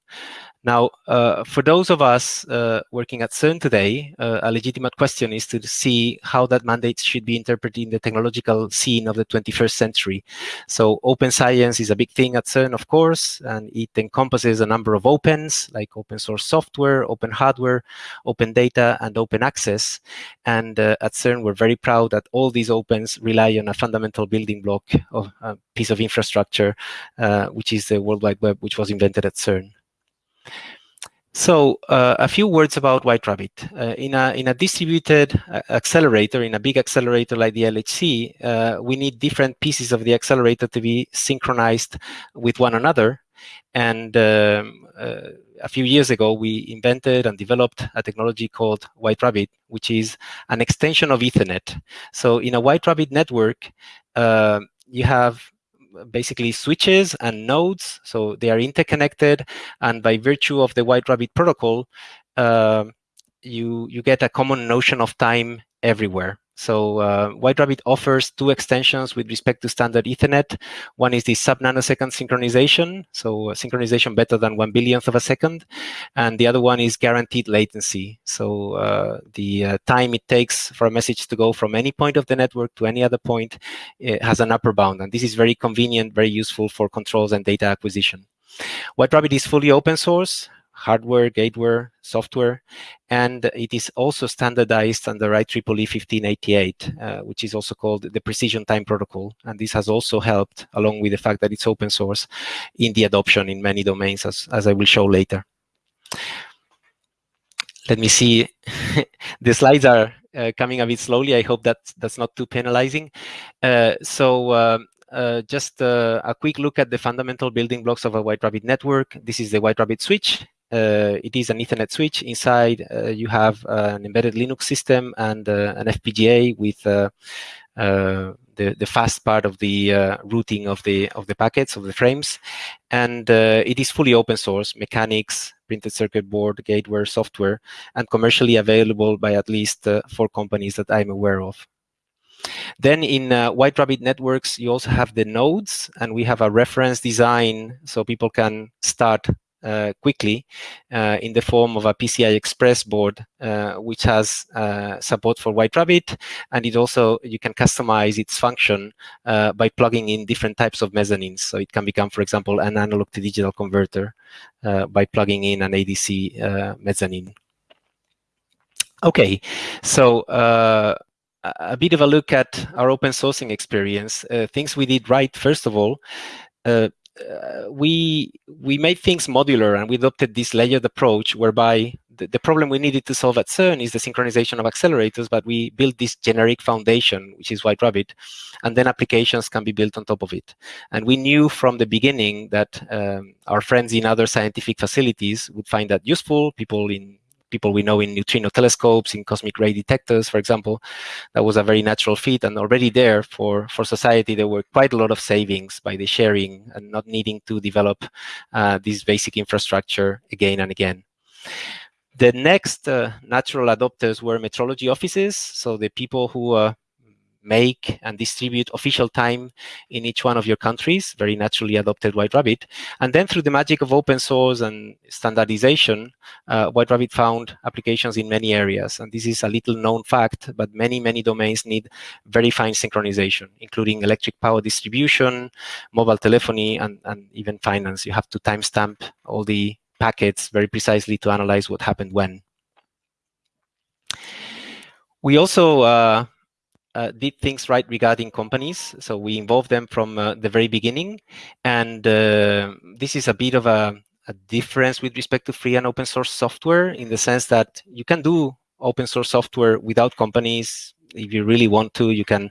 Now, uh, for those of us uh, working at CERN today, uh, a legitimate question is to see how that mandate should be interpreted in the technological scene of the 21st century. So open science is a big thing at CERN, of course, and it encompasses a number of opens, like open source software, open hardware, open data, and open access. And uh, at CERN, we're very proud that all these opens rely on a fundamental building block of a piece of infrastructure, uh, which is the World Wide Web, which was invented at CERN. So uh, a few words about White Rabbit. Uh, in, a, in a distributed uh, accelerator, in a big accelerator like the LHC, uh, we need different pieces of the accelerator to be synchronized with one another. And um, uh, a few years ago, we invented and developed a technology called White Rabbit, which is an extension of Ethernet. So in a White Rabbit network, uh, you have basically switches and nodes. So they are interconnected. And by virtue of the White Rabbit protocol, uh, you, you get a common notion of time everywhere. So uh, White Rabbit offers two extensions with respect to standard Ethernet. One is the sub-nanosecond synchronization, so synchronization better than one billionth of a second. And the other one is guaranteed latency. So uh, the uh, time it takes for a message to go from any point of the network to any other point has an upper bound. And this is very convenient, very useful for controls and data acquisition. White Rabbit is fully open source hardware, gateware, software, and it is also standardized under IEEE 1588, uh, which is also called the Precision Time Protocol. And this has also helped, along with the fact that it's open source, in the adoption in many domains, as, as I will show later. Let me see. <laughs> the slides are uh, coming a bit slowly. I hope that that's not too penalizing. Uh, so um, uh, just uh, a quick look at the fundamental building blocks of a White Rabbit network. This is the White Rabbit switch. Uh, it is an Ethernet switch. Inside, uh, you have uh, an embedded Linux system and an FPGA with the the, fast part of the uh, routing of the of the packets of the frames, and uh, it is fully open source mechanics, printed circuit board, gateware, software, and commercially available by at least uh, four companies that I'm aware of. Then in White Rabbit networks, you also have the nodes, and we have a reference design so people can start quickly uh, in the form of a PCI Express board, uh, which has uh, support for White Rabbit, and it also you can customize its function uh, by plugging in different types of mezzanines. So it can become, for example, an analog to digital converter uh, by plugging in an ADC mezzanine. Okay, so a bit of a look at our open sourcing experience. things we did right, first of all, uh, uh, we we made things modular and we adopted this layered approach whereby the, the, problem we needed to solve at CERN is the synchronization of accelerators, but we built this generic foundation, which is White Rabbit, and then applications can be built on top of it. And we knew from the beginning that um, our friends in other scientific facilities would find that useful, people in people we know in neutrino telescopes, in cosmic ray detectors, for example. That was a very natural fit. And already there for, for society, there were quite a lot of savings by the sharing and not needing to develop uh, this basic infrastructure again and again. The next uh, natural adopters were metrology offices. So the people who uh, make and distribute official time in each one of your countries, very naturally adopted White Rabbit. And then through the magic of open source and standardization, uh, White Rabbit found applications in many areas. And this is a little known fact, but many, many domains need very fine synchronization, including electric power distribution, mobile telephony, and, and even finance. You have to timestamp all the packets very precisely to analyze what happened when. We also uh, uh, did things right regarding companies. So we involved them from uh, the very beginning. And uh, this is a bit of a, a, difference with respect to free and open source software in the sense that you can do open source software without companies if you really want to, you can,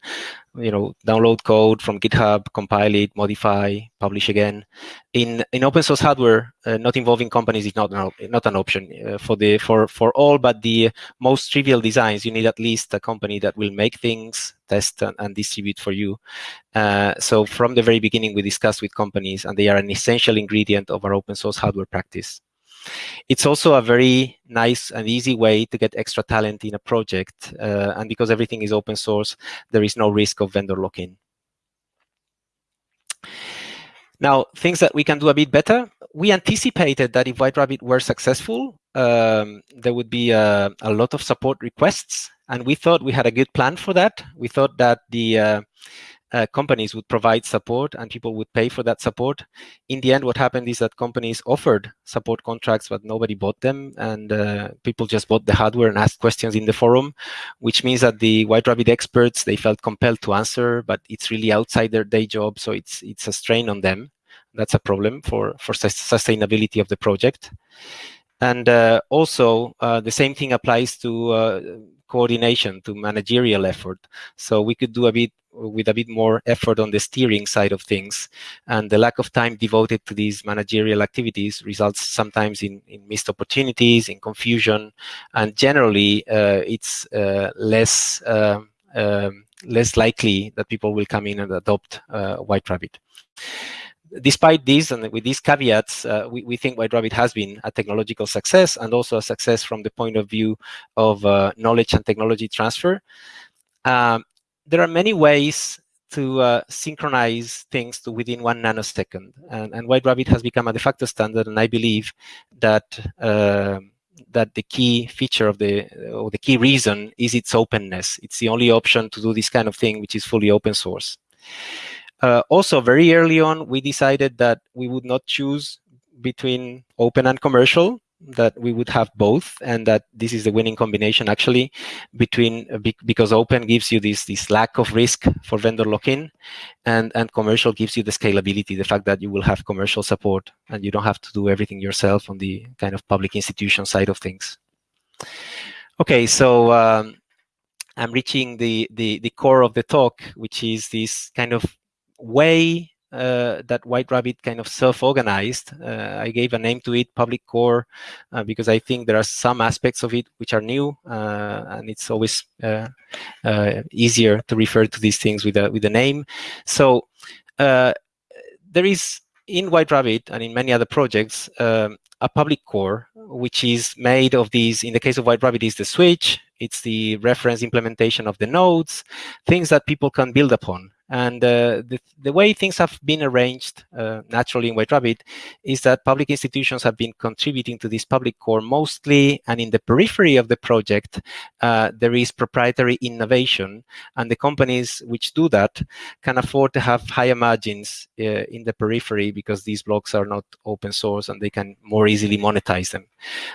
you know, download code from GitHub, compile it, modify, publish again. In in open source hardware, uh, not involving companies is not an, not an option uh, for the for for all but the most trivial designs. You need at least a company that will make things, test and, and distribute for you. Uh, so from the very beginning, we discussed with companies, and they are an essential ingredient of our open source hardware practice. It's also a very nice and easy way to get extra talent in a project. Uh, and because everything is open source, there is no risk of vendor lock-in. Now, things that we can do a bit better. We anticipated that if White Rabbit were successful, um, there would be a, a, lot of support requests. And we thought we had a good plan for that. We thought that the uh, uh, companies would provide support and people would pay for that support. In the end, what happened is that companies offered support contracts, but nobody bought them. And uh, people just bought the hardware and asked questions in the forum, which means that the White Rabbit experts, they felt compelled to answer, but it's really outside their day job. So it's, it's a strain on them. That's a problem for, for sustainability of the project. And uh, also, uh, the same thing applies to uh, coordination, to managerial effort. So we could do a bit with a bit more effort on the steering side of things. And the lack of time devoted to these managerial activities results sometimes in, in missed opportunities, in confusion, and generally uh, it's uh, less uh, um, less likely that people will come in and adopt uh, White Rabbit despite this and with these caveats, uh, we, we think White Rabbit has been a technological success and also a success from the point of view of uh, knowledge and technology transfer. Um, there are many ways to uh, synchronize things to within one nanosecond. And, and, White Rabbit has become a de facto standard, and I believe that uh, that the key feature of the or the key reason is its openness. It's the only option to do this kind of thing, which is fully open source. Uh, also, very early on, we decided that we would not choose between open and commercial that we would have both and that this is the winning combination actually between because open gives you this this lack of risk for vendor lock-in and and commercial gives you the scalability the fact that you will have commercial support and you don't have to do everything yourself on the kind of public institution side of things. Okay so um, i'm reaching the the the core of the talk which is this kind of way uh, that White Rabbit kind of self-organized. Uh, I gave a name to it, Public Core, uh, because I think there are some aspects of it which are new, uh, and it's always uh, uh, easier to refer to these things with a with a name. So there is in White Rabbit and in many other projects um, a public core, which is made of these. In the case of White Rabbit, is the switch. It's the reference implementation of the nodes, things that people can build upon. And uh, the, the way things have been arranged uh, naturally in White Rabbit is that public institutions have been contributing to this public core mostly, and in the periphery of the project, uh, there is proprietary innovation, and the companies which do that can afford to have higher margins uh, in the periphery because these blocks are not open source and they can more easily monetize them.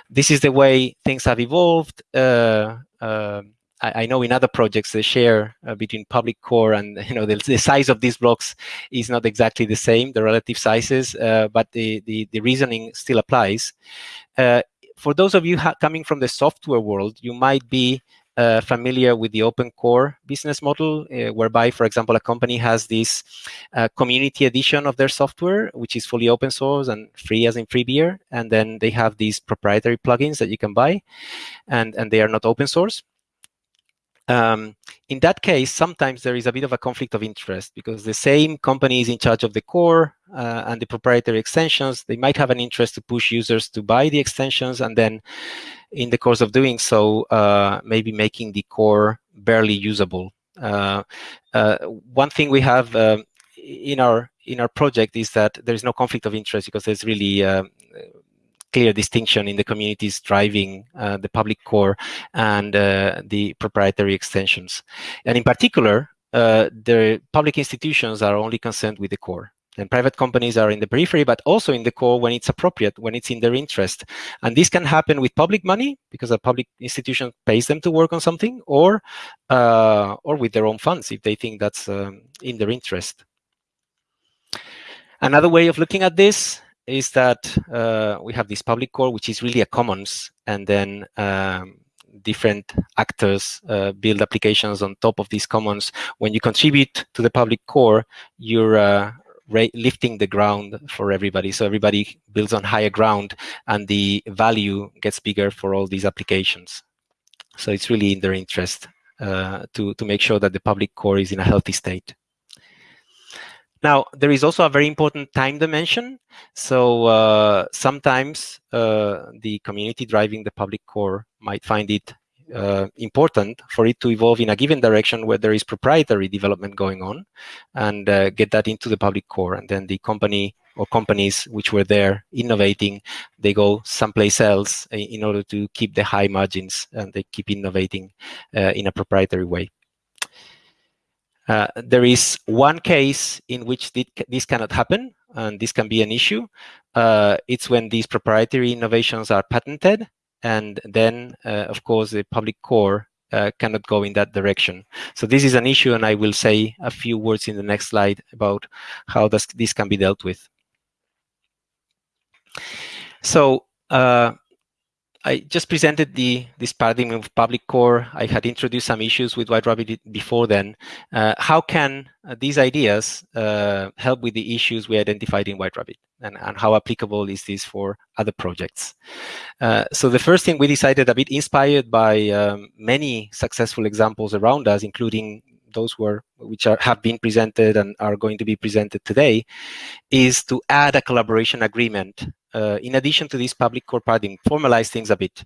This is the way things have evolved. Uh, um, I, I know in other projects the share uh, between public core and <laughs> you know the, the, size of these blocks is not exactly the same, the relative sizes, uh, but the, the, the reasoning still applies. Uh, for those of you coming from the software world, you might be uh, familiar with the open core business model, uh, whereby, for example, a company has this uh, community edition of their software, which is fully open source and free as in free beer. And then they have these proprietary plugins that you can buy, and, and they are not open source. Um, in that case, sometimes there is a bit of a conflict of interest because the same company is in charge of the core uh, and the proprietary extensions. They might have an interest to push users to buy the extensions and then in the course of doing so, uh, maybe making the core barely usable. Uh, uh one thing we have um, in our in our project is that there is no conflict of interest because there's really um, clear distinction in the communities driving uh, the public core and uh, the proprietary extensions. And in particular, uh, the public institutions are only concerned with the core. And private companies are in the periphery, but also in the core when it's appropriate, when it's in their interest. And this can happen with public money because a public institution pays them to work on something, or uh, or with their own funds if they think that's um, in their interest. Another way of looking at this is that uh, we have this public core, which is really a commons, and then um, different actors uh, build applications on top of these commons. When you contribute to the public core, you're uh, lifting the ground for everybody. So everybody builds on higher ground, and the value gets bigger for all these applications. So it's really in their interest uh, to, to make sure that the public core is in a healthy state. Now, there is also a very important time dimension. So uh, sometimes uh, the community driving the public core might find it uh, important for it to evolve in a given direction where there is proprietary development going on and uh, get that into the public core. And then the company or companies which were there innovating, they go someplace else in order to keep the high margins and they keep innovating uh, in a proprietary way. Uh, there is one case in which this cannot happen, and this can be an issue. Uh, it's when these proprietary innovations are patented, and then, uh, of course, the public core uh, cannot go in that direction. So this is an issue, and I will say a few words in the next slide about how this, this can be dealt with. So uh, I just presented the this paradigm of public core. I had introduced some issues with White Rabbit before then. Uh, how can uh, these ideas uh, help with the issues we identified in White Rabbit? And, and how applicable is this for other projects? Uh, so the first thing we decided, a bit inspired by um, many successful examples around us, including those who are, which are, have been presented and are going to be presented today, is to add a collaboration agreement uh, in addition to this public core paradigm, formalize things a bit.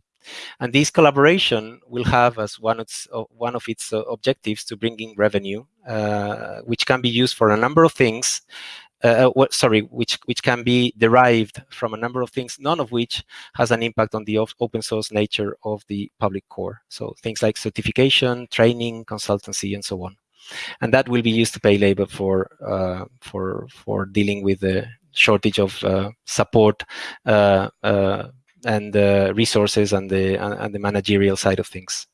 And this collaboration will have as one of its, one of its uh, objectives to bring in revenue, uh, which can be used for a number of things, uh, what, sorry, which which can be derived from a number of things, none of which has an impact on the open source nature of the public core. So things like certification, training, consultancy, and so on. And that will be used to pay labor for uh, for for dealing with the shortage of uh, support uh, uh, and resources and the and the managerial side of things.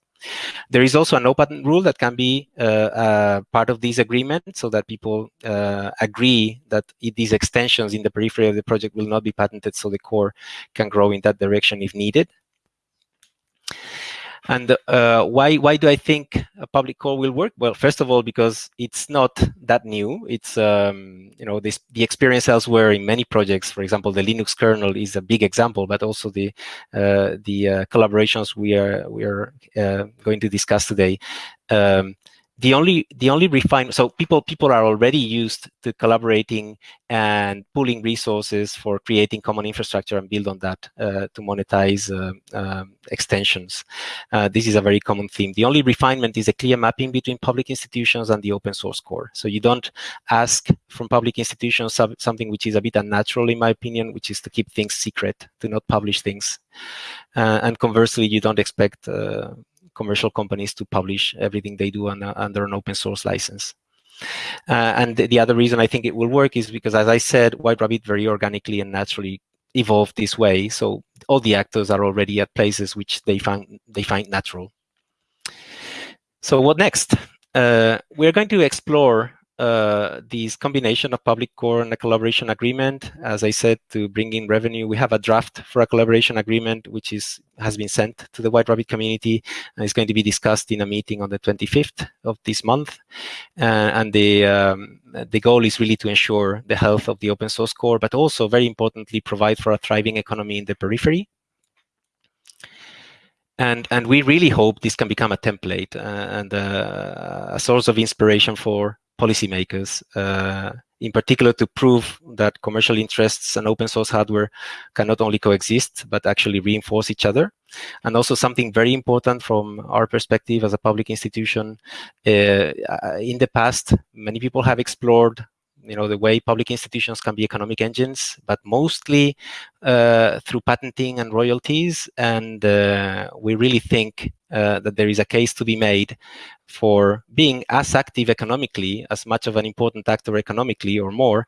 There is also an open rule that can be uh, uh, part of this agreement so that people uh, agree that these extensions in the periphery of the project will not be patented so the core can grow in that direction if needed. And uh, why why do I think a public core will work? Well, first of all, because it's not that new. It's um, you know this the experience elsewhere in many projects. For example, the Linux kernel is a big example, but also the uh, the uh, collaborations we are we are uh, going to discuss today. Um, the only the only refine so people people are already used to collaborating and pooling resources for creating common infrastructure and build on that uh, to monetize uh, um, extensions. Uh, this is a very common theme. The only refinement is a clear mapping between public institutions and the open source core. So you don't ask from public institutions something which is a bit unnatural, in my opinion, which is to keep things secret, to not publish things. Uh, and conversely, you don't expect uh, commercial companies to publish everything they do on, under an open source license. Uh, and the, the, other reason I think it will work is because, as I said, White Rabbit very organically and naturally evolved this way. So all the actors are already at places which they find they find natural. So what next? Uh, we're going to explore uh, this combination of public core and a collaboration agreement. As I said, to bring in revenue, we have a draft for a collaboration agreement, which is has been sent to the White Rabbit community and is going to be discussed in a meeting on the 25th of this month. Uh, and the um, the goal is really to ensure the health of the open source core, but also very importantly, provide for a thriving economy in the periphery. And, and we really hope this can become a template uh, and uh, a source of inspiration for policymakers, uh, in particular to prove that commercial interests and open source hardware can not only coexist, but actually reinforce each other. And also something very important from our perspective as a public institution, uh, in the past, many people have explored you know the way public institutions can be economic engines, but mostly uh, through patenting and royalties. And uh, we really think uh, that there is a case to be made for being as active economically, as much of an important actor economically or more,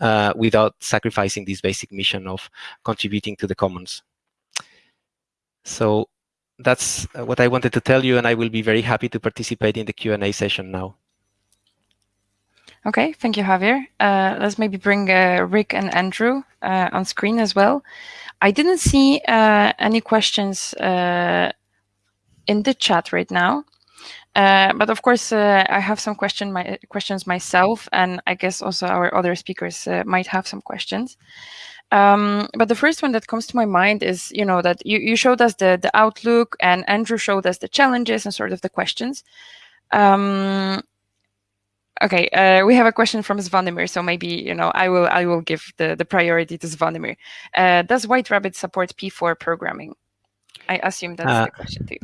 uh, without sacrificing this basic mission of contributing to the commons. So that's what I wanted to tell you, and I will be very happy to participate in the Q&A session now. Okay, thank you, Javier. Uh, let's maybe bring uh, Rick and Andrew uh, on screen as well. I didn't see uh, any questions uh, in the chat right now. Uh, but of course, I have some question my, questions myself, and I guess also our other speakers might have some questions. Um, but the first one that comes to my mind is, you know, that you, you showed us the, the outlook and Andrew showed us the challenges and sort of the questions. Um, Okay, uh, we have a question from Zvonimir, so maybe you know I will I will give the the priority to Zvonimir. Uh, does White Rabbit support P4 programming? I assume that's uh, the question too.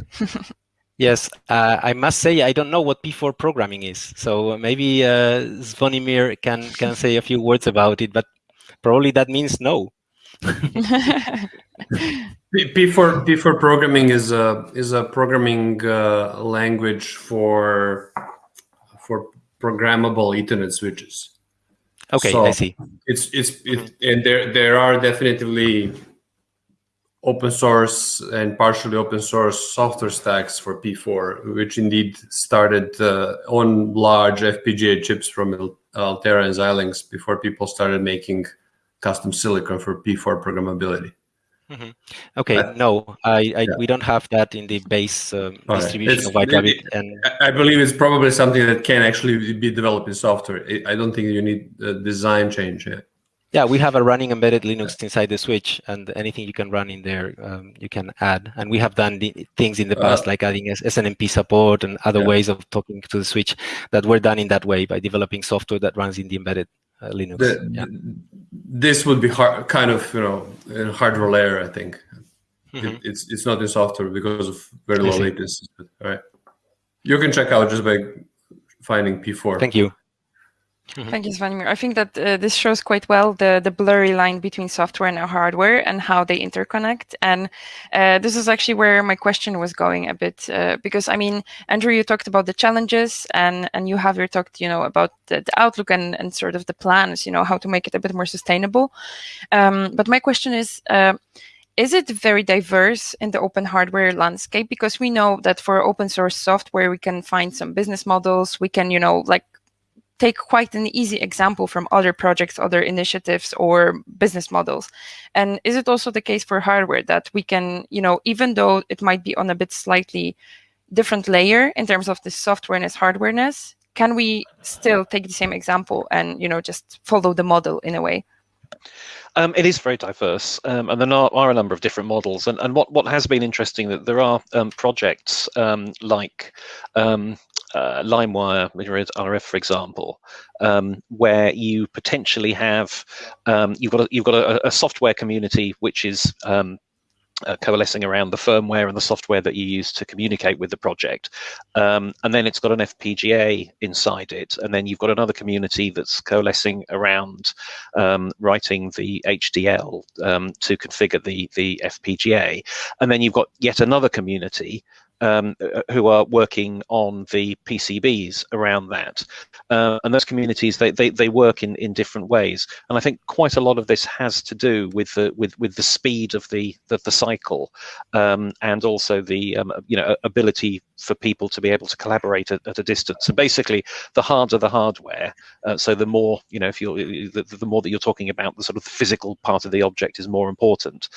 <laughs> yes, uh, I must say I don't know what P4 programming is, so maybe uh, Zvonimir can can say a few words about it, but probably that means no. <laughs> P4 P4 programming is a is a programming uh, language for for programmable Ethernet switches. Okay, so I see. It's it's it, and there there are definitely open source and partially open source software stacks for P4, which indeed started uh, on large FPGA chips from Altera and Xilinx before people started making custom silicon for P4 programmability. Mm -hmm. Okay, no, I, I yeah. we don't have that in the base um, distribution right. of White Rabbit. And I believe it's probably something that can actually be developed in software. I don't think you need a design change yet. Yeah, we have a running embedded Linux yeah. inside the switch, and anything you can run in there, um, you can add. And we have done things in the uh, past, uh, like adding SNMP support and other yeah. ways of talking to the switch that were done in that way by developing software that runs in the embedded uh, Linux. The, yeah. This would be hard, kind of you know in hardware layer. I think mm -hmm. it, it's it's not in software because of very low latency. All right, you can check out just by finding P4. Thank you. Mm -hmm. Thank you, Zvonimir. I think that uh, this shows quite well the, the blurry line between software and hardware and how they interconnect. And uh, this is actually where my question was going a bit, uh, because I mean, Andrew, you talked about the challenges and, and you have your talked, you know, about the, the, outlook and, and sort of the plans, you know, how to make it a bit more sustainable. Um, but my question is, uh, is it very diverse in the open hardware landscape? Because we know that for open source software, we can find some business models. We can, you know, like take quite an easy example from other projects, other initiatives, or business models. And is it also the case for hardware that we can, you know, even though it might be on a bit slightly different layer in terms of the softwareness, hardwareness, can we still take the same example and, you know, just follow the model in a way? Um, it is very diverse, um, and there are, are, a number of different models. And, and what, what has been interesting that there are um, projects um, like um, uh, LimeWire, RF, for example, um, where you potentially have you've got a, you've got a, a software community which is uh, coalescing around the firmware and the software that you use to communicate with the project. Um, and then it's got an FPGA inside it. And then you've got another community that's coalescing around um, writing the HDL um, to configure the, the FPGA. And then you've got yet another community um, uh, who are working on the PCBs around that. Uh, and those communities, they, they, they work in, in different ways. And I think quite a lot of this has to do with the, with, with the speed of the, the, the cycle um, and also the um, you know ability for people to be able to collaborate at, at a distance. And basically, the harder the hardware, uh, so the more you know if you're the, the, more that you're talking about the sort of physical part of the object is more important.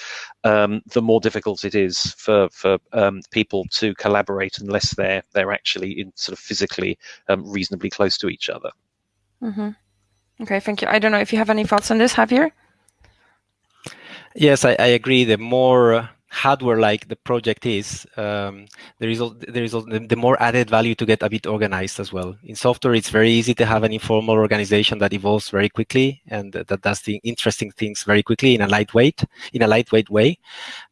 Um, the more difficult it is for for um, people to collaborate unless they're they're actually in sort of physically um, reasonably close to each other. Mm -hmm. Okay, thank you. I don't know if you have any thoughts on this, Javier. Yes, I, I agree. The more uh, hardware-like the project is, um, there is there is the more added value to get a bit organized as well. In software, it's very easy to have an informal organization that evolves very quickly and that does the interesting things very quickly in a lightweight in a lightweight way.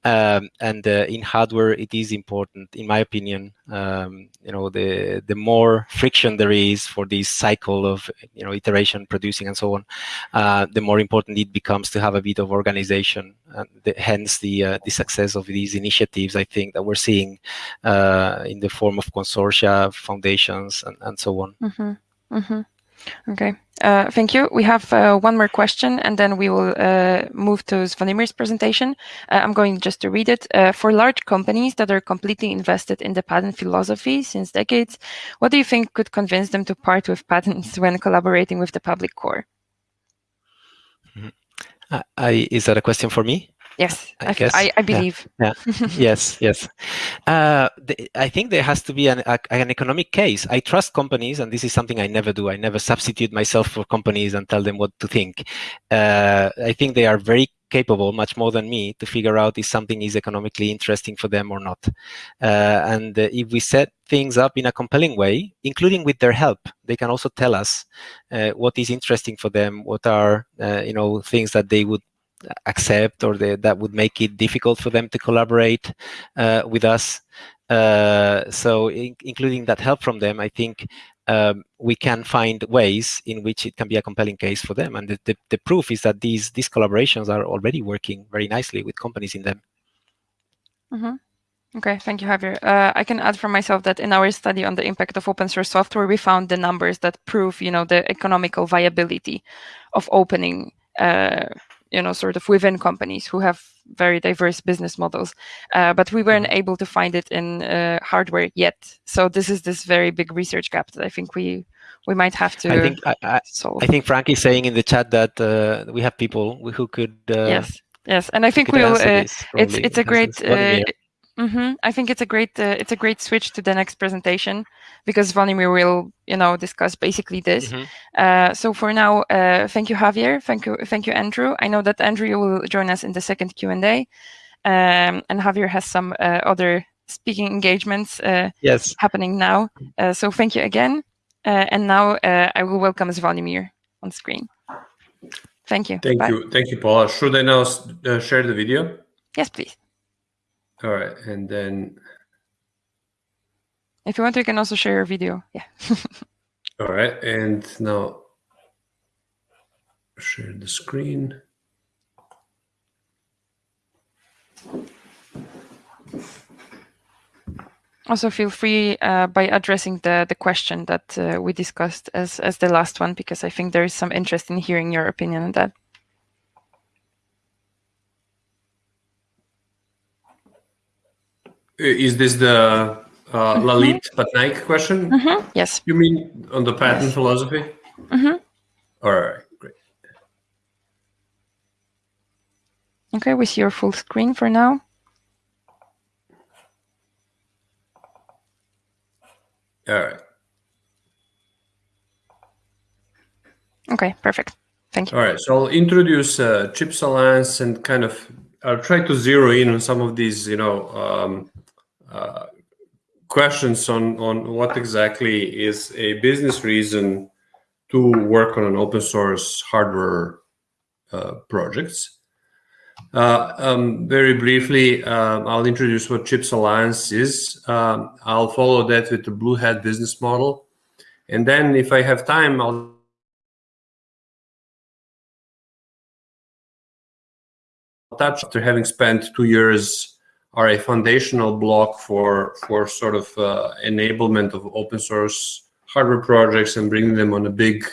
Um, and uh, in hardware, it is important, in my opinion. Um, you know, the the more friction there is for this cycle of you know iteration, producing, and so on, uh, the more important it becomes to have a bit of organization. And the, hence the uh, the success of these initiatives, I think, that we're seeing uh, in the form of consortia, foundations, and, and so on. Mm -hmm. Mm -hmm. Okay, uh, thank you. We have uh, one more question, and then we will uh, move to Zvonimir's presentation. Uh, I'm going just to read it. Uh, for large companies that are completely invested in the patent philosophy since decades, what do you think could convince them to part with patents <laughs> when collaborating with the public core? Mm -hmm. I, is that a question for me? Yes, I, I, I believe. Yeah. yeah. <laughs> yes, yes. Uh, the, I think there has to be an, a, an economic case. I trust companies, and this is something I never do. I never substitute myself for companies and tell them what to think. Uh, I think they are very capable, much more than me, to figure out if something is economically interesting for them or not. Uh, and if we set things up in a compelling way, including with their help, they can also tell us uh, what is interesting for them, what are uh, you know things that they would accept or the, that would make it difficult for them to collaborate uh, with us. Uh, so in, including that help from them, I think um, we can find ways in which it can be a compelling case for them. And the, the, the, proof is that these, these collaborations are already working very nicely with companies in them. Mm -hmm. Okay, thank you, Javier. Uh, I can add from myself that in our study on the impact of open source software, we found the numbers that prove, you know, the economical viability of opening uh, you know, sort of within companies who have very diverse business models. Uh, but we weren't mm-hmm. able to find it in uh, hardware yet. So this is this very big research gap that I think we we might have to I think, I, solve. I think Frank is saying in the chat that uh, we have people who could. Uh, yes, yes, and I think we'll. Uh, it's it's a great. Mm -hmm. I think it's a great uh, it's a great switch to the next presentation because Zvonimir will you know discuss basically this. Mm -hmm. uh, so for now, uh, thank you Javier, thank you thank you Andrew. I know that Andrew will join us in the second Q and A, um, and Javier has some uh, other speaking engagements uh, yes. happening now. Uh, so thank you again, and now I will welcome Zvonimir on screen. Thank you. Thank Bye. you, thank you, Paula. Should I now share the video? Yes, please. All right, and then. If you want, you can also share your video. Yeah. <laughs> All right, and now share the screen. Also, feel free uh, by addressing the the question that uh, we discussed as as the last one, because I think there is some interest in hearing your opinion on that. Is this the uh, mm-hmm. Lalit Patnaik question? Mm -hmm. Yes. You mean on the patent yes. philosophy? Mm-hmm. All right, great. Okay, we see your full screen for now. All right. Okay, perfect. Thank you. All right, so I'll introduce uh, Chips Alliance and kind of I'll try to zero in on some of these, you know, um, uh, questions on on what exactly is a business reason to work on an open source hardware uh, projects. Uh, um, very briefly, um, I'll introduce what Chips Alliance is. Um, I'll follow that with the Blue Hat business model. And then if I have time, I'll touch after having spent two years are a foundational block for for sort of uh, enablement of open source hardware projects and bringing them on a big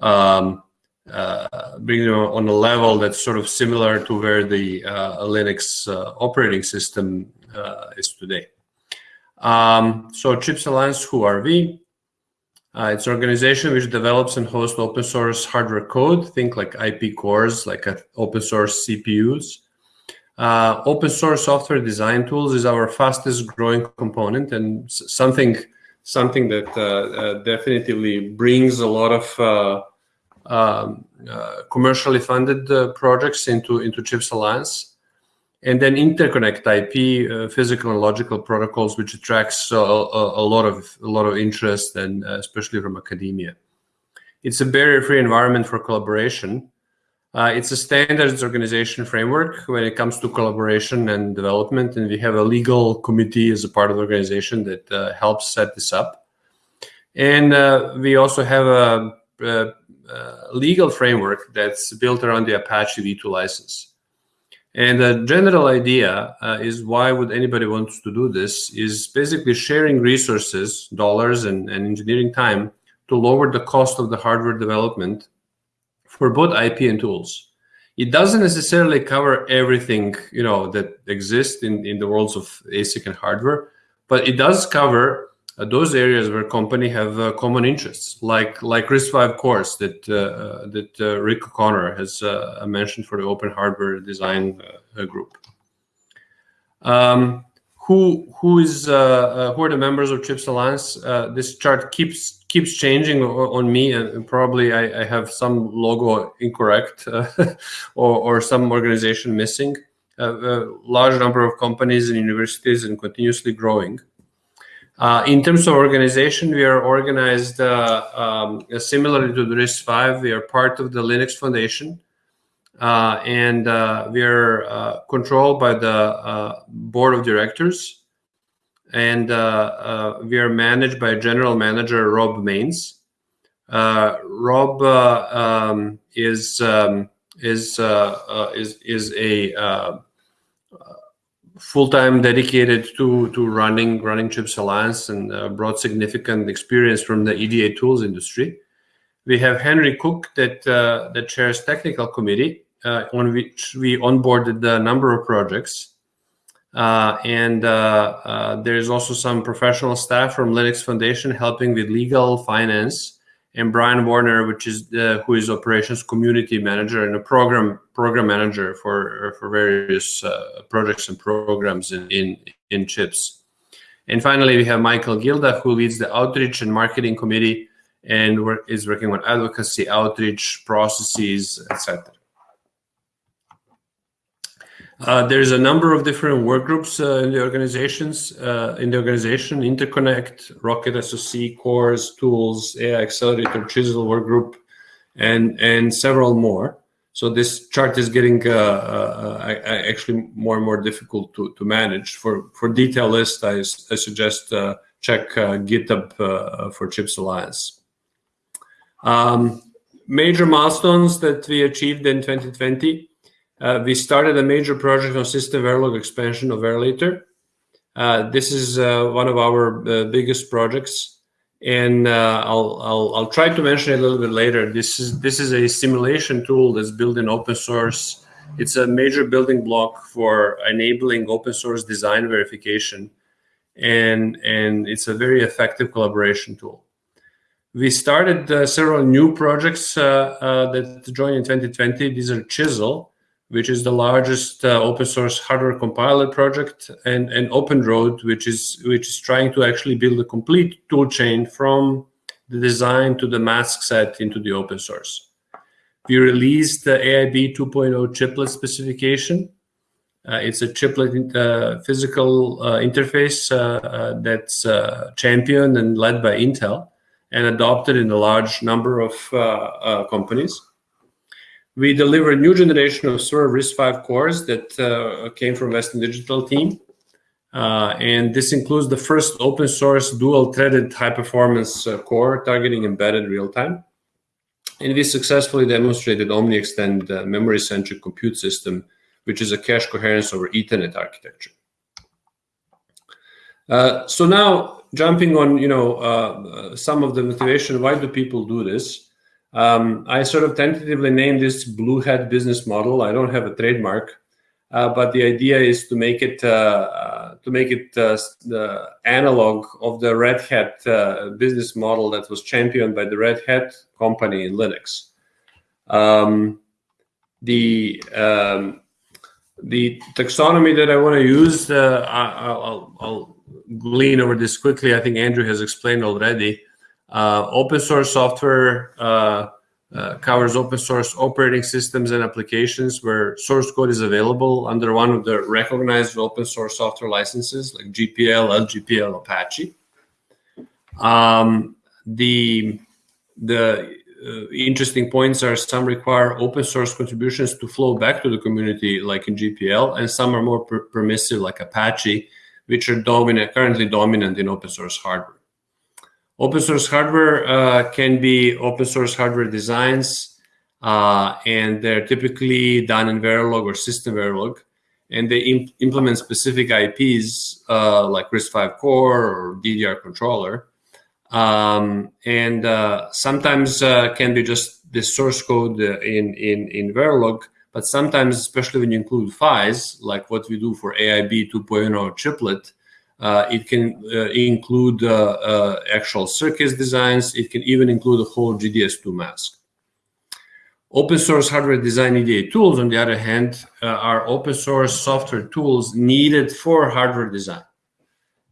um, uh, bringing them on a level that's sort of similar to where the uh, Linux uh, operating system uh, is today. Um, so Chips Alliance, who are we? Uh, it's an organization which develops and hosts open source hardware code. Think like IP cores, like open source CPUs. Uh, open source software design tools is our fastest growing component and something something that uh, uh, definitively brings a lot of uh, um, uh, commercially funded uh, projects into into Chips Alliance and then interconnect IP, physical and logical protocols, which attracts a, a, lot of a lot of interest, and especially from academia. It's a barrier-free environment for collaboration. Uh, it's a standards organization framework when it comes to collaboration and development, and we have a legal committee as a part of the organization that uh, helps set this up. And uh, we also have a, a, a legal framework that's built around the Apache v2 license. And the general idea uh, is why would anybody want to do this is basically sharing resources, dollars and, and engineering time to lower the cost of the hardware development for both IP and tools. It doesn't necessarily cover everything you know that exists in, in the worlds of ASIC and hardware, but it does cover uh, those areas where company have uh, common interests, like like RISC-V cores that uh, uh that uh, Rick O'Connor has uh, mentioned for the Open Hardware Design Group. Um, who who is who are the members of Chips Alliance? this chart keeps keeps changing on me, and probably I, I have some logo incorrect <laughs> or or some organization missing. a large number of companies and universities and continuously growing. Uh, in terms of organization, we are organized uh, um, similarly to the RISC-V. We are part of the Linux Foundation, uh, and uh, we are uh, controlled by the uh, board of directors, and we are managed by general manager Rob Mains. Rob um, is um, is is is a full-time dedicated to to running running Chips Alliance and uh, brought significant experience from the EDA tools industry. We have Henry Cook that uh, that chairs technical committee uh, on which we onboarded a number of projects. Uh, and uh, uh, there is also some professional staff from Linux Foundation helping with legal, finance, and Brian Warner, which is the, who is operations community manager and a program program manager for for various uh, projects and programs in, in in chips. And finally, we have Michael Gielda, who leads the outreach and marketing committee and is working on advocacy, outreach processes, etc. Uh, there's a number of different work groups uh, in the organizations uh, in the organization: Interconnect, Rocket SoC, Cores, Tools, AI Accelerator, Chisel work group, and and several more. So this chart is getting uh, uh, actually more and more difficult to, to manage. For for detail list, I, I suggest check GitHub for Chips Alliance. Um, major milestones that we achieved in 2020. Uh, we started a major project on system Verilog expansion of Verilator. Uh, this is uh, one of our uh, biggest projects, and uh, I'll, I'll, I'll try to mention it a little bit later. This is this is a simulation tool that's built in open source. It's a major building block for enabling open source design verification, and and it's a very effective collaboration tool. We started uh, several new projects that joined in 2020. These are Chisel, which is the largest uh, open source hardware compiler project, and, and OpenRoad, which is which is trying to actually build a complete tool chain from the design to the mask set into the open source. We released the AIB 2.0 chiplet specification. Uh, it's a chiplet uh, physical uh, interface uh, that's championed and led by Intel and adopted in a large number of uh, uh, companies. We delivered a new generation of server RISC-V cores that uh, came from Western Digital team. Uh, and this includes the first open source dual threaded high performance uh, core targeting embedded real time. And we successfully demonstrated OmniExtend uh, memory centric compute system, which is a cache coherence over Ethernet architecture. so now jumping on, you know, uh, some of the motivation, why do people do this? Um, I sort of tentatively named this Blue Hat business model. I don't have a trademark, uh, but the idea is to make it uh, uh to make it uh, the analog of the Red Hat uh, business model that was championed by the Red Hat company in Linux. Um, the um, the taxonomy that I want to use, I, will glean over this quickly. I think Andrew has explained already. Uh, open source software uh, uh, covers open source operating systems and applications where source code is available under one of the recognized open source software licenses like GPL, LGPL, Apache. Um, the the uh, interesting points are some require open source contributions to flow back to the community like in GPL and some are more per permissive like Apache which are dominant, currently dominant in open source hardware. Open source hardware uh, can be open source hardware designs, uh, and they're typically done in Verilog or System Verilog, and they imp implement specific IPs uh, like RISC-V core or DDR controller. Um, and uh, sometimes uh, can be just the source code in, in, in Verilog, but sometimes, especially when you include PHYs, like what we do for AIB 2.0 chiplet, it can uh, include uh, uh actual circuits designs. It can even include a whole GDS2 mask. Open source hardware design EDA tools, on the other hand, uh, are open source software tools needed for hardware design.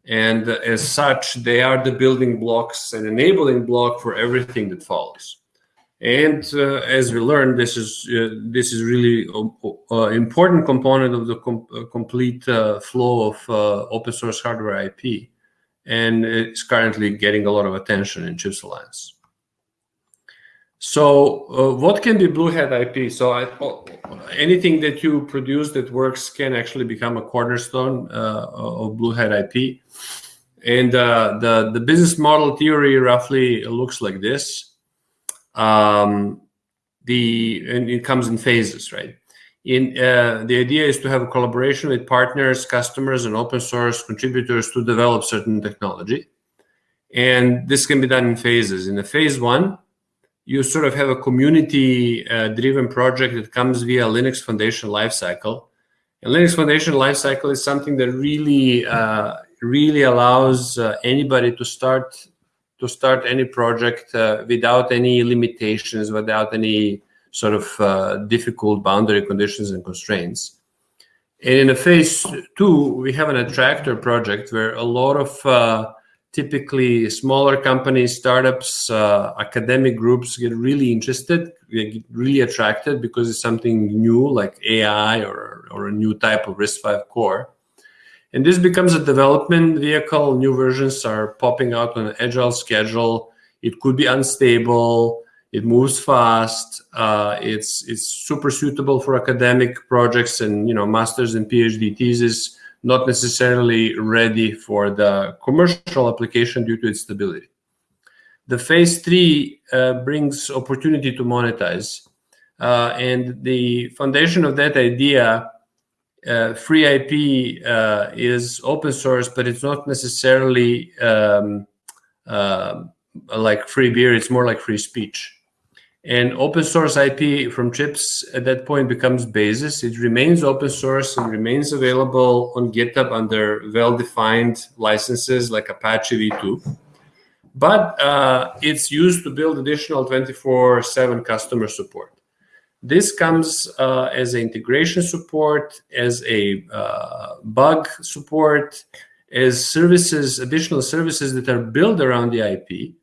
And as such, they are the building blocks and enabling block for everything that follows. And uh, as we learned, this is uh, this is really an uh, important component of the com complete flow of open source hardware IP, and it's currently getting a lot of attention in Chips Alliance. So uh, what can be Blue Hat IP? So I, anything that you produce that works can actually become a cornerstone uh, of Blue Hat IP. And uh, the, the business model theory roughly looks like this um, the and it comes in phases, right? In uh, the idea is to have a collaboration with partners, customers, and open source contributors to develop certain technology, and this can be done in phases. In the phase one, you sort of have a community-driven uh, project that comes via Linux Foundation lifecycle. And Linux Foundation lifecycle is something that really, uh, really allows uh, anybody to start to start any project uh, without any limitations, without any sort of uh, difficult boundary conditions and constraints. And in a phase two, we have an attractor project where a lot of uh, typically smaller companies, startups, uh, academic groups get really interested, get really attracted because it's something new like AI or, or a new type of RISC-V core. And this becomes a development vehicle. New versions are popping out on an agile schedule. It could be unstable. It moves fast. Uh, it's it's super suitable for academic projects and you know masters and PhD thesis. Not necessarily ready for the commercial application due to its stability. The phase three uh, brings opportunity to monetize, uh, and the foundation of that idea uh, free IP uh, is open source, but it's not necessarily um, uh, like free beer. It's more like free speech. And open source IP from chips at that point becomes basis. It remains open source and remains available on GitHub under well-defined licenses like Apache v2. but uh, it's used to build additional 24/7 customer support. This comes uh, as an integration support, as a uh, bug support, as services, additional services that are built around the IP,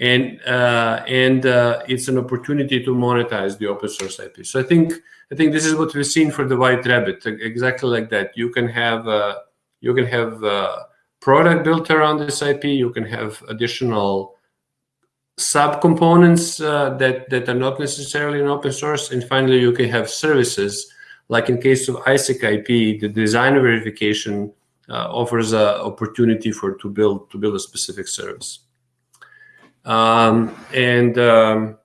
and uh, and uh, it's an opportunity to monetize the open source IP. So I think I think this is what we've seen for the White Rabbit, exactly like that. You can have uh, you can have a product built around this IP. You can have additional subcomponents uh, that that are not necessarily in open source, and finally you can have services. Like in case of ISAC IP, the design verification uh, offers an opportunity for to build to build a specific service. Um, and um,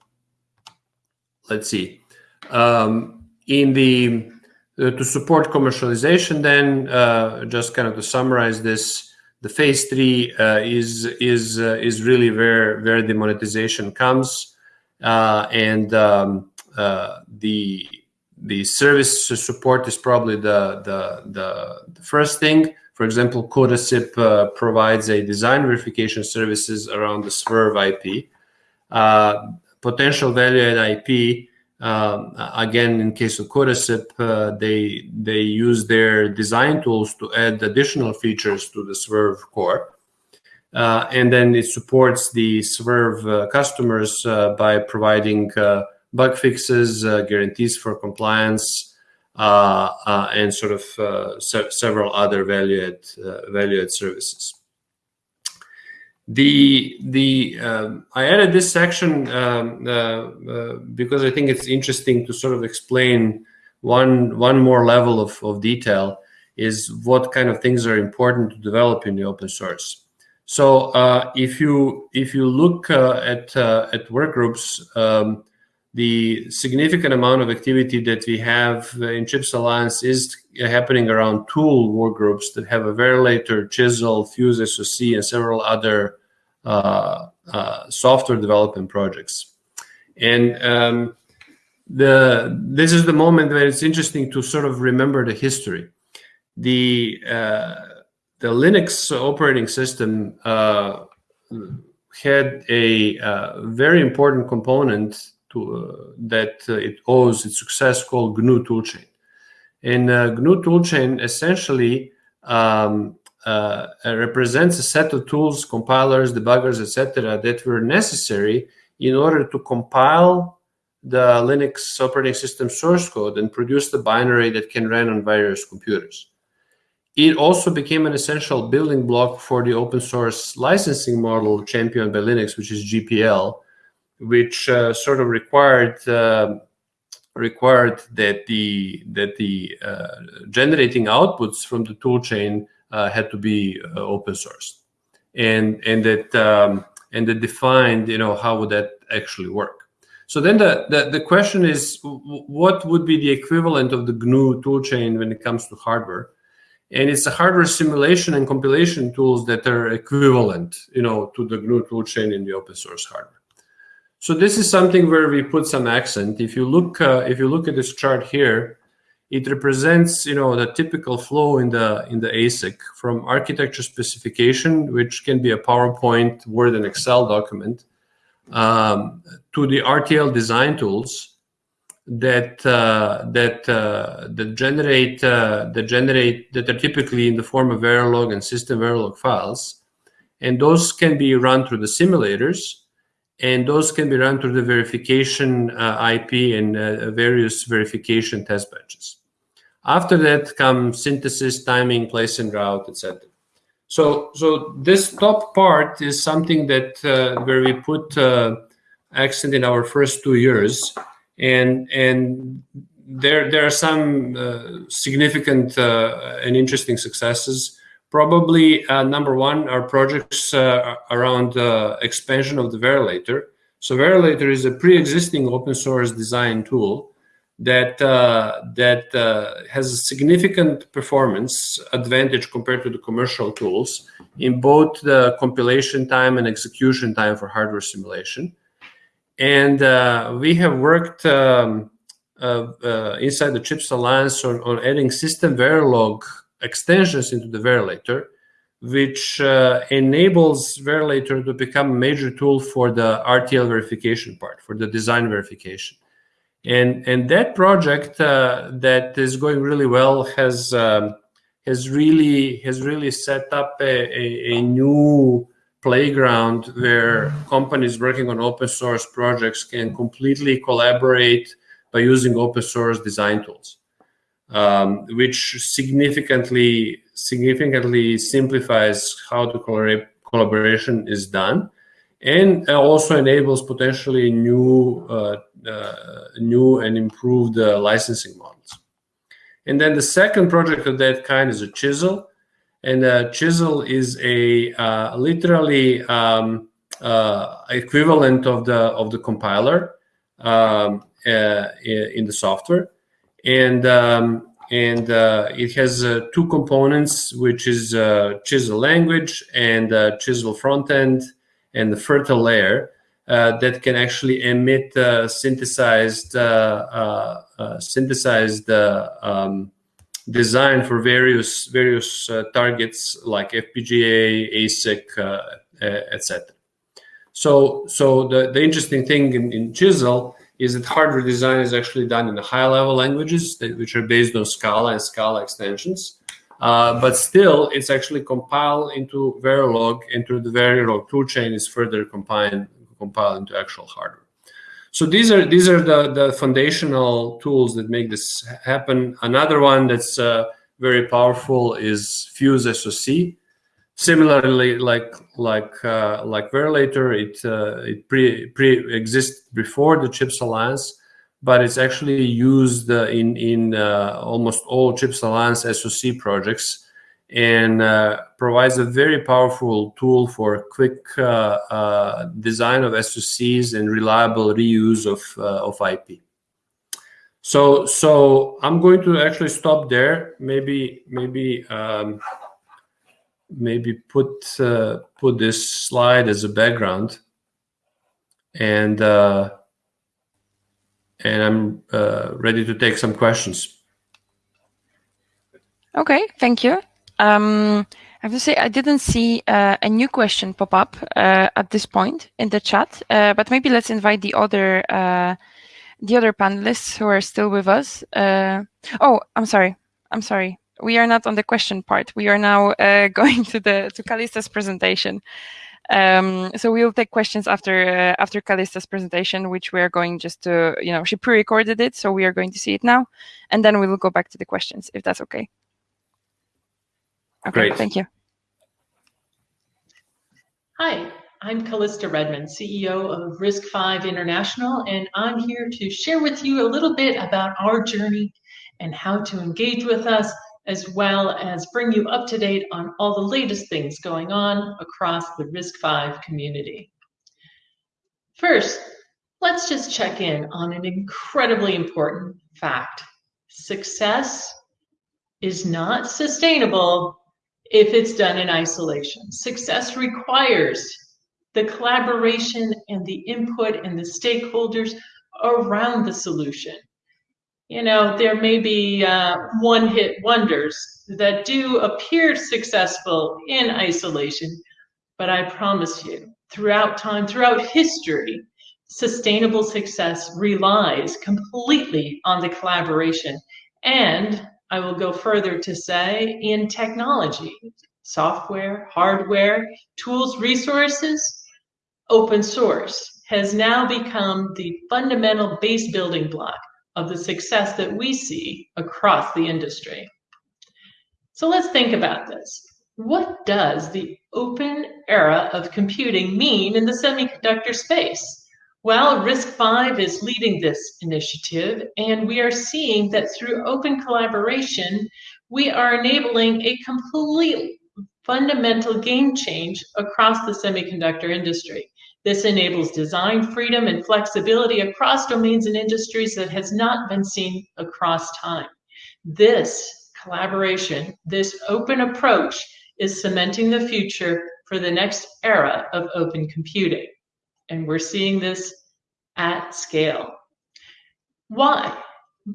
let's see, um, in the uh, to support commercialization, then uh, just kind of to summarize this, the phase three uh, is is uh, is really where where the monetization comes, uh, and um, uh, the the service support is probably the the the, the first thing. For example, Codasip uh, provides a design verification services around the SweRV IP. Uh, potential value add IP, um, again, in case of Codasip, uh, they, they use their design tools to add additional features to the SweRV core. Uh, and then it supports the SweRV uh, customers uh, by providing bug fixes, guarantees for compliance, uh, uh, and sort of uh, se several other value add value add services. The the um, I added this section um, because I think it's interesting to sort of explain one one more level of, of detail is what kind of things are important to develop in the open source. So uh, if you if you look uh, at uh, at work groups, um, the significant amount of activity that we have in CHIPS Alliance is happening around tool workgroups that have a Verilator, Chisel, FuseSoC, and several other uh, uh, software development projects. And um, the this is the moment where it's interesting to sort of remember the history. The uh, the Linux operating system uh, had a uh, very important component to, uh, that uh, it owes its success called GNU toolchain. And uh, GNU toolchain essentially um, uh, represents a set of tools, compilers, debuggers, etc., that were necessary in order to compile the Linux operating system source code and produce the binary that can run on various computers. It also became an essential building block for the open source licensing model championed by Linux, which is GPL, which uh, sort of required uh, required that the that the uh, generating outputs from the toolchain uh, had to be uh, open source, and and that um, and that defined you know how would that actually work. So then the, the, the question is, what would be the equivalent of the GNU toolchain when it comes to hardware? And it's the hardware simulation and compilation tools that are equivalent, you know, to the GNU toolchain in the open source hardware. So this is something where we put some accent. If you look, uh, if you look at this chart here, it represents, you know, the typical flow in the in the ASIC from architecture specification, which can be a PowerPoint, Word, and Excel document, um, to the RTL design tools that uh, that uh, that generate uh, that generate that are typically in the form of Verilog and system Verilog files, and those can be run through the simulators and those can be run through the verification uh, IP and uh, various verification test benches. After that come synthesis, timing, place and route, etc. So, so this top part is something that uh, where we put uh, accent in our first two years, and and there there are some uh, significant uh, and interesting successes. Probably uh, number one are projects uh, around expansion of the Verilator. So Verilator is a pre-existing open source design tool that uh, that uh, has a significant performance advantage compared to the commercial tools in both the compilation time and execution time for hardware simulation. And uh, we have worked um, inside the CHIPS Alliance on, on adding system Verilog extensions into the Verilator which uh, enables Verilator to become a major tool for the RTL verification part, for the design verification. And, and that project uh, that is going really well has um, has really has really set up a, a, a, new playground where companies working on open source projects can completely collaborate by using open source design tools, um, which significantly significantly simplifies how the collaboration is done and also enables potentially new uh, uh, new and improved uh, licensing models. And then the second project of that kind is a chisel. And a chisel is a uh, literally um, uh, equivalent of the of the compiler um, uh, in the software, and um, and uh, it has uh, two components, which is chisel language and chisel front end and the FIRRTL layer uh, that can actually emit uh, synthesized uh, synthesized um, design for various various targets like FPGA, ASIC, etc. So, so the, the interesting thing in, in Chisel is that hardware design is actually done in the high level languages that, which are based on Scala and Scala extensions. Uh, but still, it's actually compiled into Verilog, into the Verilog toolchain is further compiled, compiled into actual hardware. So these are these are the, the foundational tools that make this happen. Another one that's uh, very powerful is Fuse SoC. Similarly, like like uh, like Verilator, it uh, it pre pre exists before the Chips Alliance, but it's actually used uh, in in uh, almost all Chips Alliance SoC projects and uh, provides a very powerful tool for quick uh, uh, design of SoCs and reliable reuse of uh, of IP. So so I'm going to actually stop there. Maybe maybe um, maybe put put this slide as a background and and I'm uh, ready to take some questions. Okay, thank you. Um, I have to say I didn't see uh, a new question pop up uh, at this point in the chat, uh, but maybe let's invite the other uh, the other panelists who are still with us. Uh, oh, I'm sorry. I'm sorry. We are not on the question part. We are now <laughs> going to the to Calista's presentation. Um, so we'll take questions after uh, after Calista's presentation, which we are going just to, you know, she pre-recorded it, so we are going to see it now, and then we will go back to the questions, if that's okay. Okay, Great. thank you. Hi, I'm Calista Redmond, CEO of RISC-V International, and I'm here to share with you a little bit about our journey and how to engage with us as well as bring you up to date on all the latest things going on across the RISC-V community. First, let's just check in on an incredibly important fact. Success is not sustainable if it's done in isolation. Success requires the collaboration and the input and the stakeholders around the solution you know, there may be uh, one hit wonders that do appear successful in isolation, but I promise you, throughout time, throughout history, sustainable success relies completely on the collaboration. And I will go further to say in technology, software, hardware, tools, resources, open source has now become the fundamental base building block of the success that we see across the industry. So let's think about this. What does the open era of computing mean in the semiconductor space? Well, RISC-V is leading this initiative, and we are seeing that through open collaboration, we are enabling a complete fundamental game change across the semiconductor industry. This enables design freedom and flexibility across domains and industries that has not been seen across time. This collaboration, this open approach is cementing the future for the next era of open computing. And we're seeing this at scale. Why?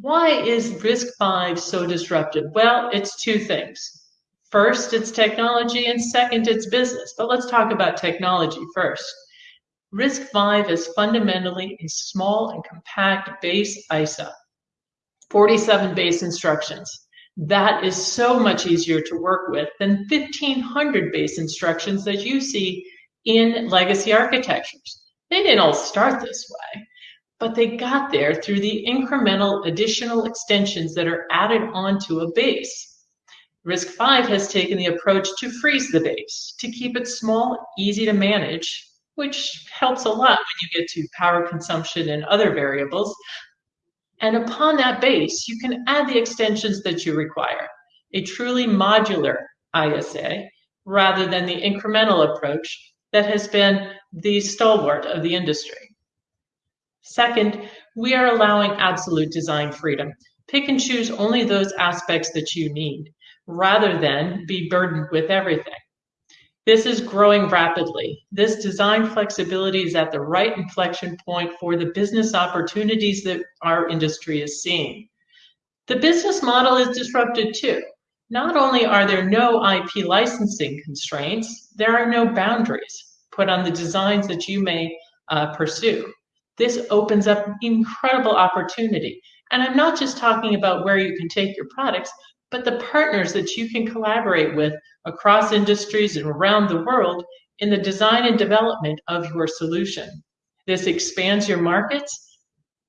Why is RISC-V so disruptive? Well, it's two things. First, it's technology, and second, it's business. But let's talk about technology first. Risk five is fundamentally a small and compact base ISA, 47 base instructions. That is so much easier to work with than 1500 base instructions that you see in legacy architectures. They didn't all start this way, but they got there through the incremental additional extensions that are added onto a base. RISC-V has taken the approach to freeze the base, to keep it small, easy to manage, which helps a lot when you get to power consumption and other variables. And upon that base, you can add the extensions that you require, a truly modular ISA rather than the incremental approach that has been the stalwart of the industry. Second, we are allowing absolute design freedom. Pick and choose only those aspects that you need rather than be burdened with everything. This is growing rapidly. This design flexibility is at the right inflection point for the business opportunities that our industry is seeing. The business model is disrupted too. Not only are there no IP licensing constraints, there are no boundaries put on the designs that you may uh, pursue. This opens up incredible opportunity. And I'm not just talking about where you can take your products, but the partners that you can collaborate with across industries and around the world in the design and development of your solution. This expands your markets,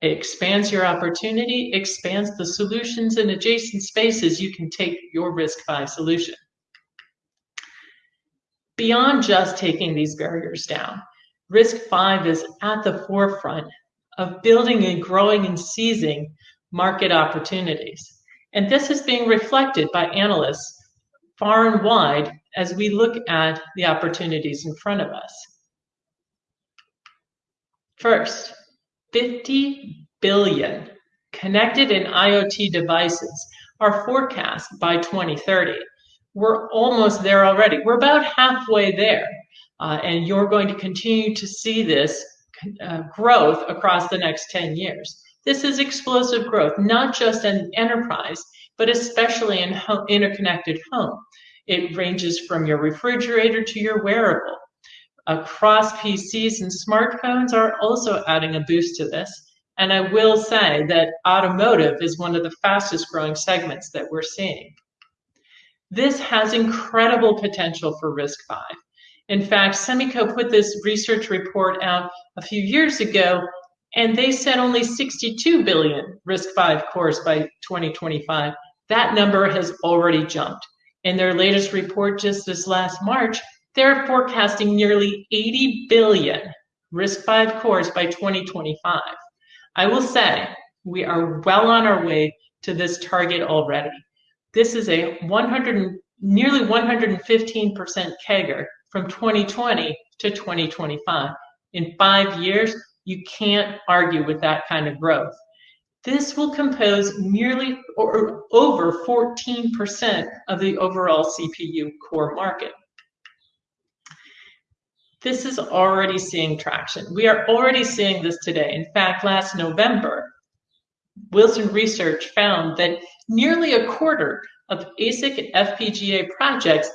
it expands your opportunity, expands the solutions and adjacent spaces you can take your RISC-V solution. Beyond just taking these barriers down, risk five is at the forefront of building and growing and seizing market opportunities. And this is being reflected by analysts far and wide as we look at the opportunities in front of us. First, 50 billion connected and IoT devices are forecast by 2030. We're almost there already. We're about halfway there. Uh, and you're going to continue to see this uh, growth across the next 10 years. This is explosive growth, not just in enterprise, but especially in interconnected home. It ranges from your refrigerator to your wearable. Across PCs and smartphones are also adding a boost to this. And I will say that automotive is one of the fastest growing segments that we're seeing. This has incredible potential for RISC-V. In fact, Semico put this research report out a few years ago and they said only 62 billion RISC-V cores by 2025. That number has already jumped. In their latest report just this last March, they're forecasting nearly 80 billion RISC-V cores by 2025. I will say we are well on our way to this target already. This is a 100, nearly 115% CAGR from 2020 to 2025. In five years, you can't argue with that kind of growth. This will compose nearly or over 14% of the overall CPU core market. This is already seeing traction. We are already seeing this today. In fact, last November, Wilson Research found that nearly a quarter of ASIC FPGA projects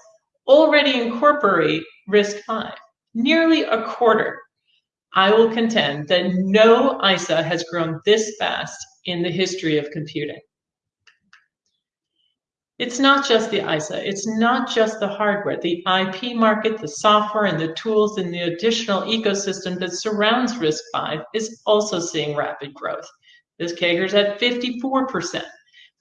already incorporate RISC-V. Nearly a quarter. I will contend that no ISA has grown this fast in the history of computing. It's not just the ISA, it's not just the hardware. The IP market, the software, and the tools and the additional ecosystem that surrounds RISC-V is also seeing rapid growth. This CAGR is at 54%.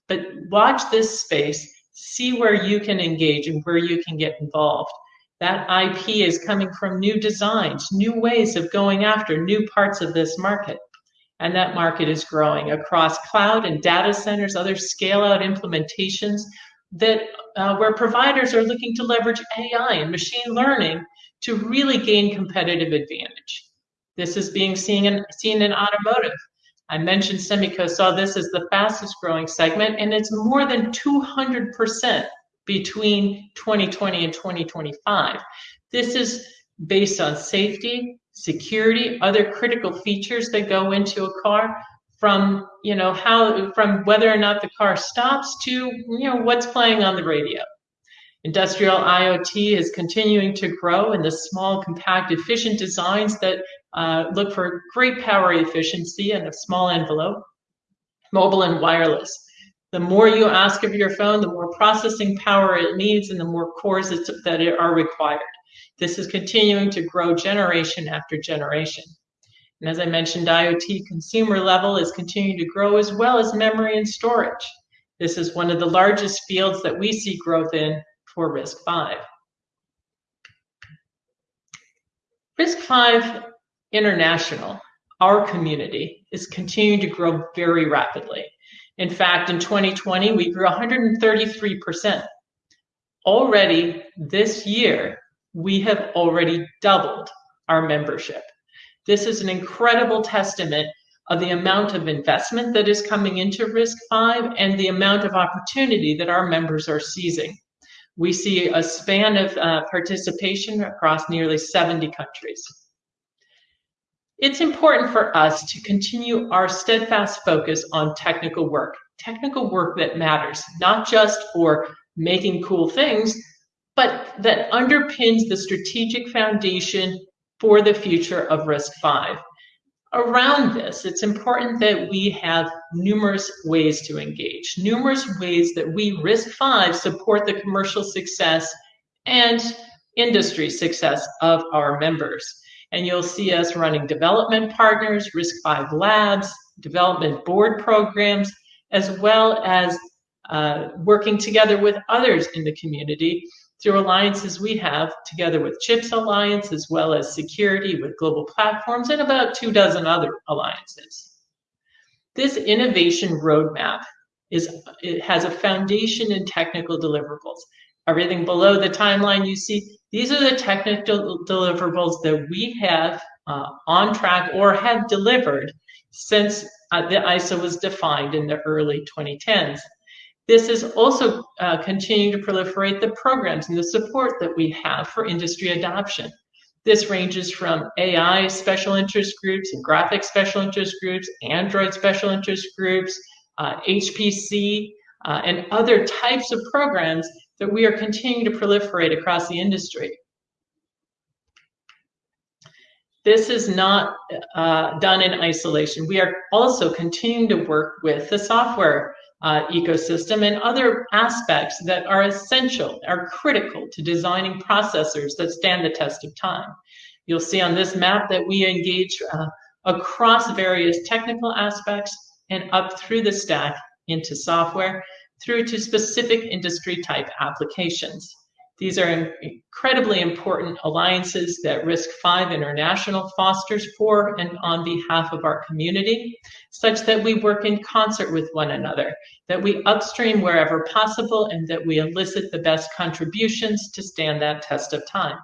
But watch this space, see where you can engage and where you can get involved. That IP is coming from new designs, new ways of going after new parts of this market. And that market is growing across cloud and data centers, other scale out implementations that uh, where providers are looking to leverage AI and machine learning to really gain competitive advantage. This is being seen in, seen in automotive. I mentioned Semico saw this as the fastest growing segment, and it's more than 200% between 2020 and 2025. This is based on safety, security, other critical features that go into a car from, you know, how from whether or not the car stops to, you know, what's playing on the radio. Industrial IoT is continuing to grow in the small, compact, efficient designs that uh, look for great power efficiency and a small envelope. Mobile and wireless. The more you ask of your phone, the more processing power it needs and the more cores that are required. This is continuing to grow generation after generation. And as I mentioned, IoT consumer level is continuing to grow as well as memory and storage. This is one of the largest fields that we see growth in for RISC-V. RISC-V International, our community, is continuing to grow very rapidly. In fact, in 2020, we grew 133%. Already this year, we have already doubled our membership. This is an incredible testament of the amount of investment that is coming into risk five and the amount of opportunity that our members are seizing. We see a span of uh, participation across nearly 70 countries. It's important for us to continue our steadfast focus on technical work, technical work that matters, not just for making cool things, but that underpins the strategic foundation for the future of risk five. around this, it's important that we have numerous ways to engage, numerous ways that we RISC-V support the commercial success and industry success of our members. And you'll see us running development partners, RISC-V labs, development board programs, as well as uh, working together with others in the community through alliances we have together with CHIPS Alliance, as well as security with global platforms and about two dozen other alliances. This innovation roadmap is it has a foundation in technical deliverables. Everything below the timeline you see, these are the technical deliverables that we have uh, on track or have delivered since uh, the ISO was defined in the early 2010s. This is also uh, continuing to proliferate the programs and the support that we have for industry adoption. This ranges from AI special interest groups and graphics special interest groups, Android special interest groups, uh, HPC, uh, and other types of programs that we are continuing to proliferate across the industry. This is not uh, done in isolation. We are also continuing to work with the software uh, ecosystem and other aspects that are essential, are critical to designing processors that stand the test of time. You'll see on this map that we engage uh, across various technical aspects and up through the stack into software through to specific industry type applications. These are incredibly important alliances that Risk Five International fosters for and on behalf of our community, such that we work in concert with one another, that we upstream wherever possible, and that we elicit the best contributions to stand that test of time.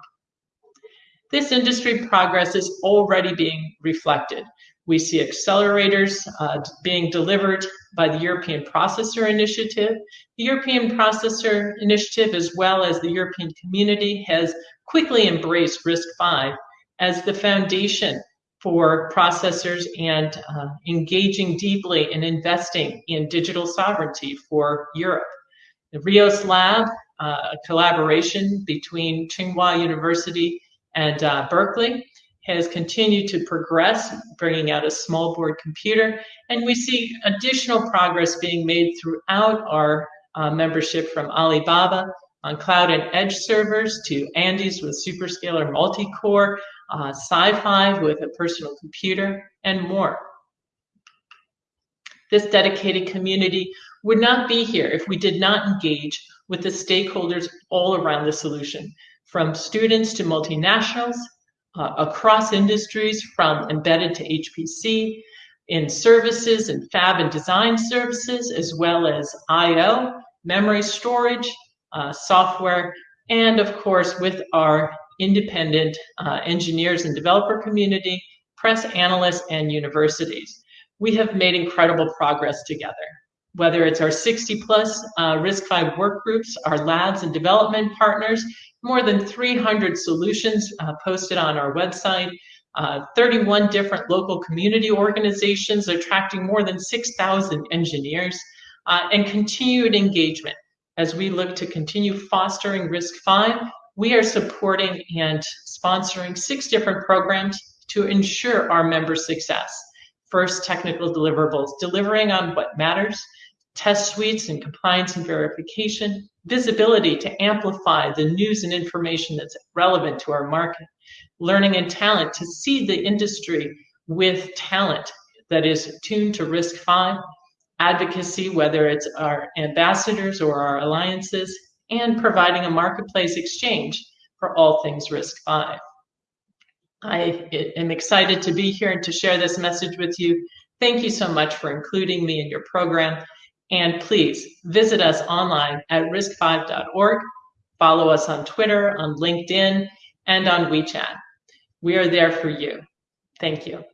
This industry progress is already being reflected. We see accelerators uh, being delivered by the European Processor Initiative. The European Processor Initiative, as well as the European community, has quickly embraced RISC-V as the foundation for processors and uh, engaging deeply in investing in digital sovereignty for Europe. The RIOS Lab, uh, a collaboration between Tsinghua University and uh, Berkeley, has continued to progress, bringing out a small board computer, and we see additional progress being made throughout our uh, membership from Alibaba on cloud and edge servers to Andes with superscalar multi-core, uh, SiFive with a personal computer, and more. This dedicated community would not be here if we did not engage with the stakeholders all around the solution, from students to multinationals, uh, across industries from embedded to HPC, in services and fab and design services, as well as I.O., memory storage, uh, software, and of course with our independent uh, engineers and developer community, press analysts, and universities. We have made incredible progress together. Whether it's our 60 plus uh, RISC-V work groups, our labs and development partners, more than 300 solutions uh, posted on our website, uh, 31 different local community organizations attracting more than 6,000 engineers, uh, and continued engagement As we look to continue fostering RISC-V, we are supporting and sponsoring six different programs to ensure our members' success. First, technical deliverables, delivering on what matters, test suites and compliance and verification, visibility to amplify the news and information that's relevant to our market, learning and talent to see the industry with talent that is tuned to RISC-V, advocacy, whether it's our ambassadors or our alliances, and providing a marketplace exchange for all things RISC-V. I am excited to be here and to share this message with you. Thank you so much for including me in your program. And please visit us online at riscv.org. Follow us on Twitter, on LinkedIn, and on WeChat. We are there for you. Thank you.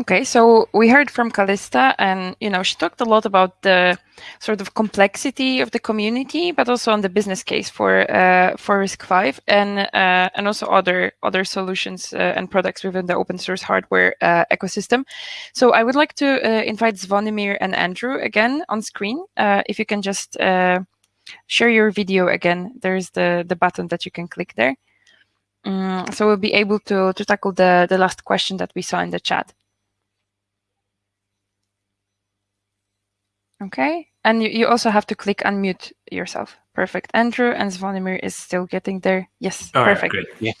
Okay, so we heard from Calista, and you know she talked a lot about the sort of complexity of the community, but also on the business case for uh, for RISC-V and uh, and also other other solutions uh, and products within the open source hardware uh, ecosystem. So I would like to uh, invite Zvonimir and Andrew again on screen. Uh, if you can just share your video again, there's the the button that you can click there. Um, so we'll be able to to tackle the the last question that we saw in the chat. Okay, and you, you also have to click unmute yourself. Perfect. Andrew and Zvonimir is still getting there. Yes, All perfect. Right. Yeah.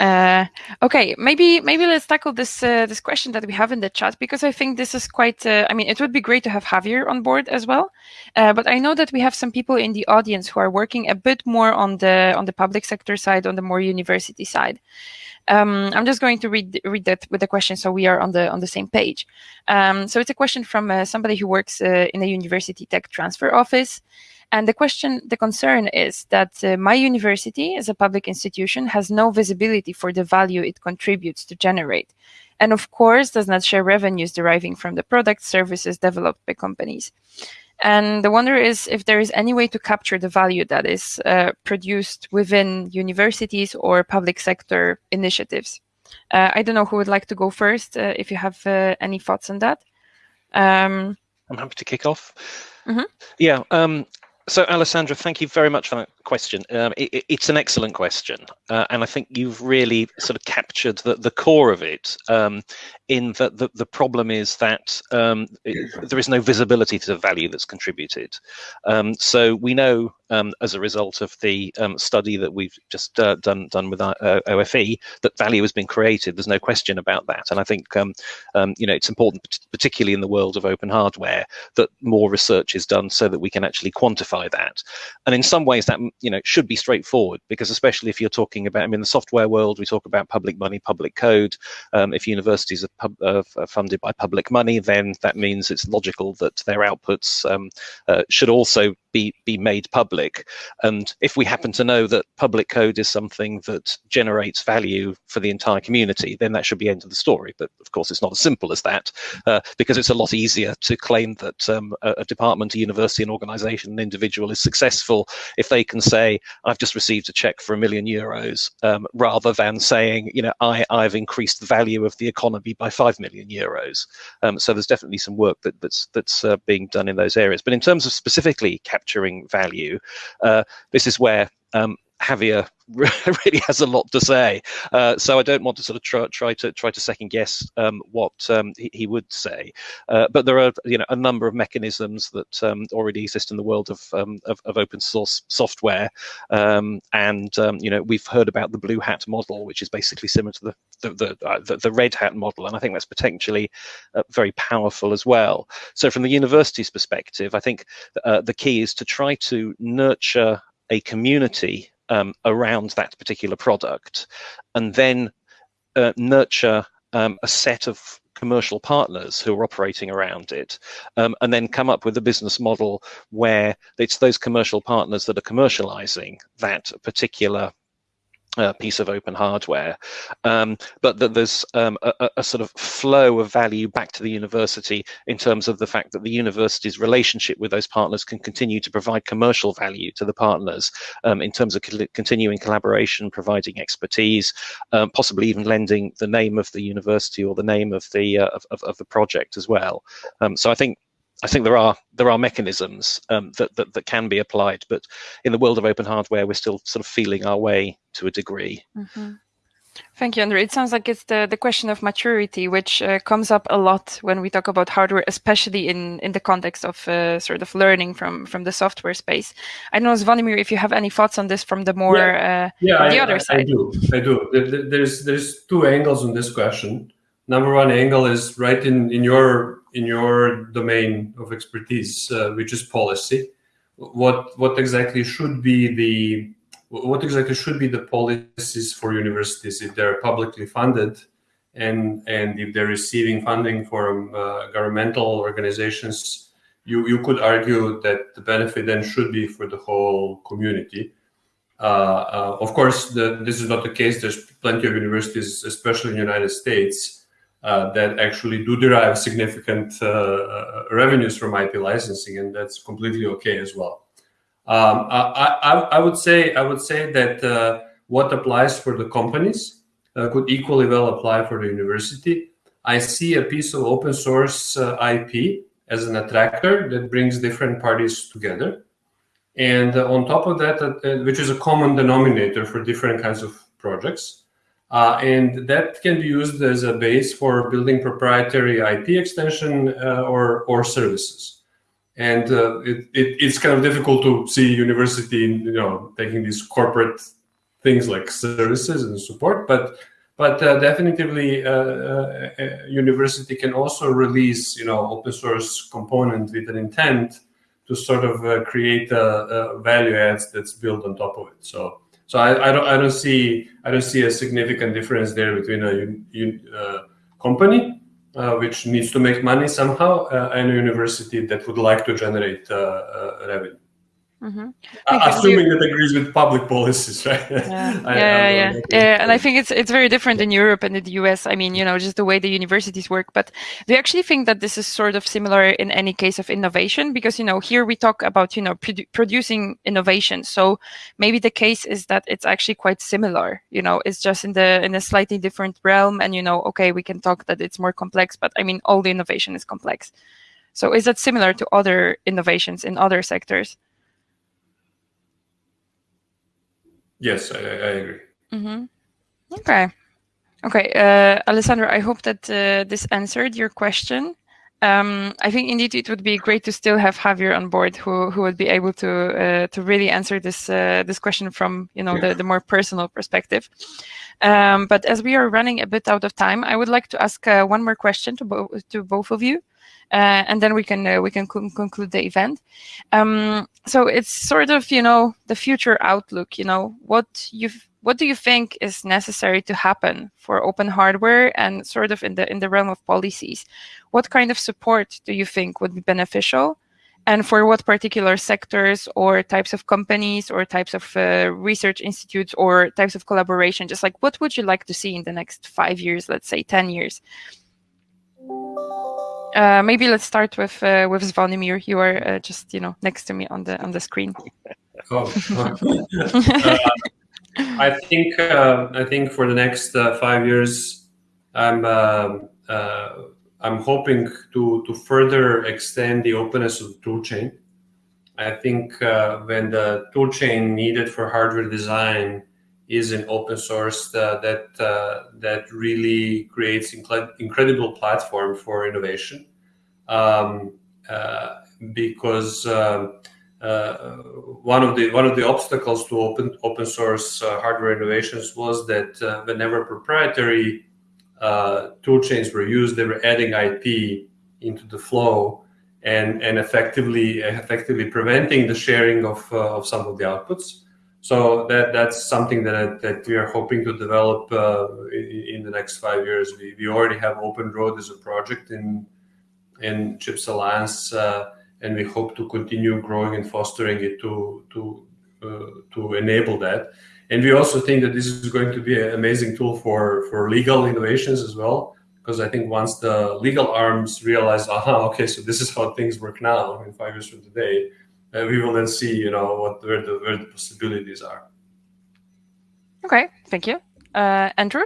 <laughs> uh, okay, maybe maybe let's tackle this uh, this question that we have in the chat because I think this is quite. Uh, I mean, it would be great to have Javier on board as well, uh, but I know that we have some people in the audience who are working a bit more on the on the public sector side, on the more university side. Um, I'm just going to read read that with the question so we are on the on the same page. Um, so it's a question from uh, somebody who works uh, in a university tech transfer office. And the question, the concern is that uh, my university as a public institution has no visibility for the value it contributes to generate. And of course, does not share revenues deriving from the products, services developed by companies. And the wonder is if there is any way to capture the value that is uh, produced within universities or public sector initiatives. Uh, I don't know who would like to go first, uh, if you have uh, any thoughts on that. Um, I'm happy to kick off. Mm -hmm. Yeah, um, so Alessandra, thank you very much for that question. Um, it, it's an excellent question, uh, and I think you've really sort of captured the, the core of it. Um, in that the, the problem is that um, it, there is no visibility to the value that's contributed. Um, so we know um, as a result of the um, study that we've just uh, done done with our, uh, OFE that value has been created. There's no question about that, and I think you know it's important, particularly in the world of open hardware, that more research is done so that we can actually quantify that. And in some ways, that you know should be straightforward because especially if you're talking about I mean the software world we talk about public money public code. Um, if universities are, pub, uh, are, funded by public money then that means it's logical that their outputs um, uh, should also be be made public. And if we happen to know that public code is something that generates value for the entire community then that should be end of the story. But of course it's not as simple as that uh, because it's a lot easier to claim that um, a, a, department a university an organization an individual is successful if they can say I've just received a check for a million euros um, rather than saying you know I I've increased the value of the economy by five million euros um, so there's definitely some work that that's that's uh, being done in those areas but in terms of specifically capturing value. Uh, this is where um, Javier <laughs> really has a lot to say. Uh, so I don't want to sort of try, try to try to second guess um, what um, he, he, would say. Uh, but there are you know a number of mechanisms that um, already exist in the world of, um, of, of, open source software, um, and um, you know we've heard about the blue hat model, which is basically similar to the the the, uh, the, the red hat model, and I think that's potentially uh, very powerful as well. So from the university's perspective, I think uh, the key is to try to nurture a community um, around that particular product and then uh, nurture um, a set of commercial partners who are operating around it um, and then come up with a business model where it's those commercial partners that are commercializing that particular uh, piece of open hardware, um, but that there's um, a, a, sort of flow of value back to the university in terms of the fact that the university's relationship with those partners can continue to provide commercial value to the partners um, in terms of continuing collaboration, providing expertise, um, possibly even lending the name of the university or the name of the uh, of, of, the project as well. Um, so I think I think there are there are mechanisms um, that, that that can be applied, but in the world of open hardware, we're still sort of feeling our way to a degree. Mm-hmm. Thank you, Andrew. It sounds like it's the, the question of maturity, which uh, comes up a lot when we talk about hardware, especially in, in the context of uh, sort of learning from, from the software space. I don't know, Zvonimir, if you have any thoughts on this from the more yeah, uh, yeah the I, other I, side. I do. I do. There's there's two angles on this question. Number one angle is right in, in your in your domain of expertise, uh, which is policy. What what exactly should be the what exactly should be the policies for universities if they're publicly funded and and if they're receiving funding from uh, governmental organizations you you could argue that the benefit then should be for the whole community uh, uh, of course the, this is not the case there's plenty of universities especially in the united states that actually do derive significant uh, uh, revenues from ip licensing and that's completely okay as well um, I, I, I, would say I would say that uh, what applies for the companies uh, could equally well apply for the university. I see a piece of open source uh, IP as an attractor that brings different parties together. And uh, on top of that, uh, which is a common denominator for different kinds of projects. Uh, and that can be used as a base for building proprietary IP extension or, or services. And uh, it, it, it's kind of difficult to see university you know taking these corporate things like services and support but but uh, definitely uh, uh, uh university can also release you know open source component with an intent to sort of uh, create a, a, value adds that's built on top of it. So so I, I, don't I don't see I don't see a significant difference there between a un, company uh, which needs to make money somehow, uh, and a university that would like to generate uh, revenue. Mm-hmm. assuming it agrees with public policies, right? Yeah, <laughs> I, yeah, I yeah. yeah. And I think it's it's very different in Europe and in the US. I mean, you know, just the way the universities work. But do you actually think that this is sort of similar in any case of innovation? Because you know, here we talk about you know produ- producing innovation. So maybe the case is that it's actually quite similar. You know, it's just in the in a slightly different realm. And you know, okay, we can talk that it's more complex, but I mean, all the innovation is complex. So is that similar to other innovations in other sectors? Yes, I, I agree. Mm-hmm. Okay. Okay, uh, Alessandro, I hope that uh, this answered your question. Um, I think indeed it would be great to still have Javier on board, who who would be able to uh, to really answer this uh, this question from you know yeah. the, the more personal perspective. Um, but as we are running a bit out of time, I would like to ask uh, one more question to both to both of you. Uh, and then we can uh, we can conclude the event. Um, so it's sort of you know the future outlook. You know what you what do you think is necessary to happen for open hardware and sort of in the in the realm of policies? What kind of support do you think would be beneficial? and for what particular sectors or types of companies or types of uh, research institutes or types of collaboration just like what would you like to see in the next five years let's say 10 years uh, maybe let's start with uh, with Zvonimir. You are uh, just you know next to me on the on the screen. <laughs> Oh, uh, I think uh, I think for the next uh, five years, I'm um, I'm hoping to to further extend the openness of the toolchain. I think when the toolchain needed for hardware design is an open source uh, that uh, that really creates inc- incredible platform for innovation. Um, uh, because um, uh, one of the one of the obstacles to open open source uh, hardware innovations was that uh, whenever proprietary tool chains were used they were adding IP into the flow and and effectively effectively preventing the sharing of of some of the outputs so that that's something that that we are hoping to develop uh, in, in, the next five years. We, we already have OpenROAD as a project in in CHIPS Alliance, uh, and we hope to continue growing and fostering it to to uh, to enable that. And we also think that this is going to be an amazing tool for for legal innovations as well, because I think once the legal arms realize, aha, okay, so this is how things work now in five years from today uh, we will then see, you know, what where the where the possibilities are. Okay, thank you, uh, Andrew.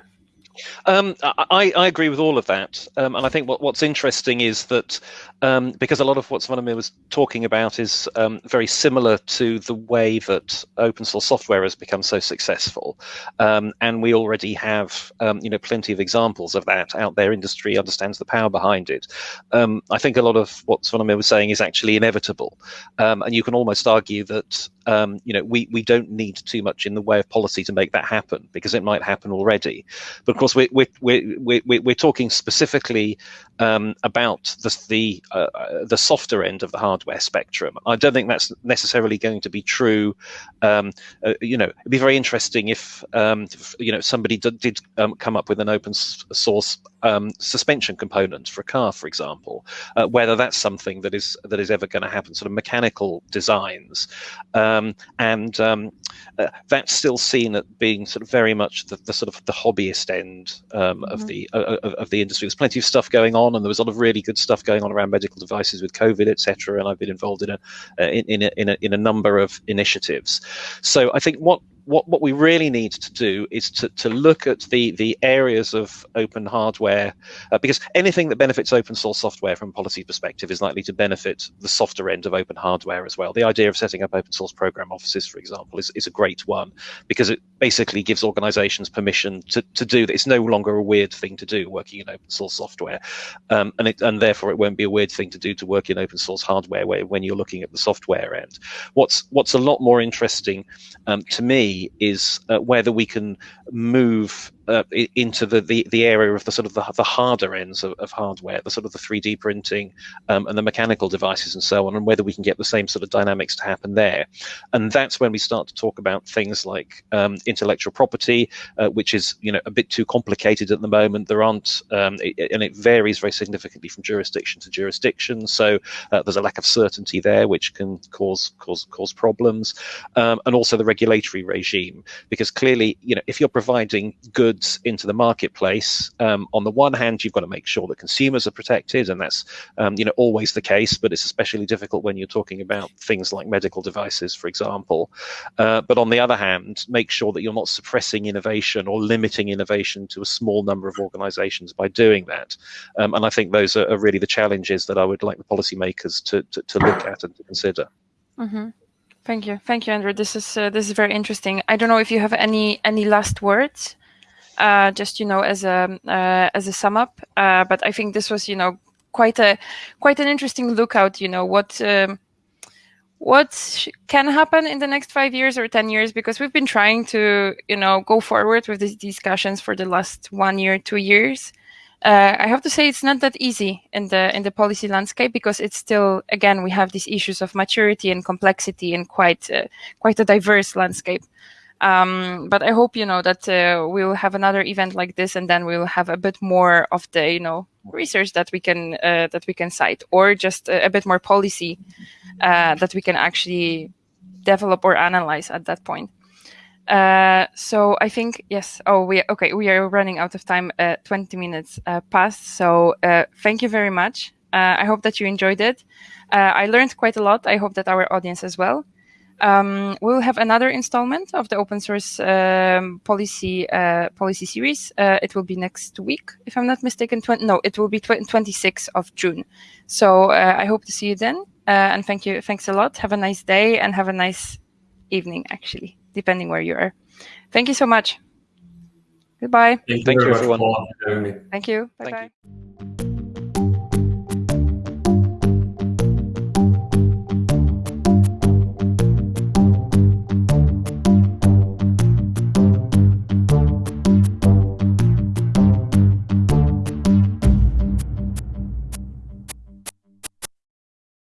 Um, I, I, agree with all of that, um, and I think what, what's interesting is that um, because a lot of what Zvonimir was talking about is um, very similar to the way that open source software has become so successful, um, and we already have um, you know plenty of examples of that out there. Industry understands the power behind it. I think a lot of what Zvonimir was saying is actually inevitable, and you can almost argue that um, you know, we, we don't need too much in the way of policy to make that happen because it might happen already. But of course, we're, we're, we're, we're, we're talking specifically um, about the, the, uh, the softer end of the hardware spectrum. I don't think that's necessarily going to be true. Um, uh, you know, it'd be very interesting if, um, if you know, somebody did, did um, come up with an open source um, suspension component for a car, for example, uh, whether that's something that is that is ever going to happen, sort of mechanical designs. Um, and um, uh, that's still seen at being sort of very much the, the sort of the hobbyist end um, mm-hmm. of the uh, of, of, the industry. There's plenty of stuff going on, and there was a lot of really good stuff going on around medical devices with COVID, etc. And I've been involved in a uh, in, in a, in a in a number of initiatives. So I think what what, what we really need to do is to, to look at the, the areas of open hardware, uh, because anything that benefits open source software from a policy perspective is likely to benefit the softer end of open hardware as well. The idea of setting up open source program offices, for example, is, is a great one because it basically gives organizations permission to, to do that. It's no longer a weird thing to do working in open source software. Um, and, it, and therefore it won't be a weird thing to do to work in open source hardware where, when you're looking at the software end. What's, what's a lot more interesting um, to me is uh, whether we can move uh, into the, the, the area of the sort of the, the harder ends of, of hardware, the sort of the 3D printing um, and the mechanical devices and so on, and whether we can get the same sort of dynamics to happen there. And that's when we start to talk about things like um, intellectual property, uh, which is you know a bit too complicated at the moment. There aren't, um, it, and it varies very significantly from jurisdiction to jurisdiction. So uh, there's a lack of certainty there, which can cause cause cause problems, um, and also the regulatory regime, because clearly you know if you're providing goods goods into the marketplace, um, on the one hand, you've got to make sure that consumers are protected, and that's um, you know always the case. But it's especially difficult when you're talking about things like medical devices, for example. Uh, but on the other hand, make sure that you're not suppressing innovation or limiting innovation to a small number of organisations by doing that. Um, and I think those are, are, really the challenges that I would like the policymakers to, to, to look at and to consider. Mm -hmm. Thank you, thank you, Andrew. This is uh, this is very interesting. I don't know if you have any any last words just you know as a uh, as a sum up. Uh, but I think this was you know quite a quite an interesting lookout. You know what. Um, what can happen in the next five years or 10 years because we've been trying to you know go forward with these discussions for the last one year two years uh, i have to say it's not that easy in the in the policy landscape because it's still again we have these issues of maturity and complexity and quite uh, quite a diverse landscape um, but I hope you know that uh, we'll have another event like this, and then we'll have a bit more of the you know research that we can uh, that we can cite, or just a, a bit more policy uh, that we can actually develop or analyze at that point. Uh, so I think yes. Oh, we okay. We are running out of time. Uh, Twenty minutes uh, passed. So thank you very much. I hope that you enjoyed it. I learned quite a lot. I hope that our audience as well. Um, we'll have another installment of the open source um, policy uh, policy series. Uh, it will be next week, if I'm not mistaken. no, it will be 26th of June. So uh, I hope to see you then. Uh, and thank you. Thanks a lot. Have a nice day and have a nice evening, actually, depending where you are. Thank you so much. Goodbye. Thank you, Thank you everyone. Thank you. Bye Thank bye. You.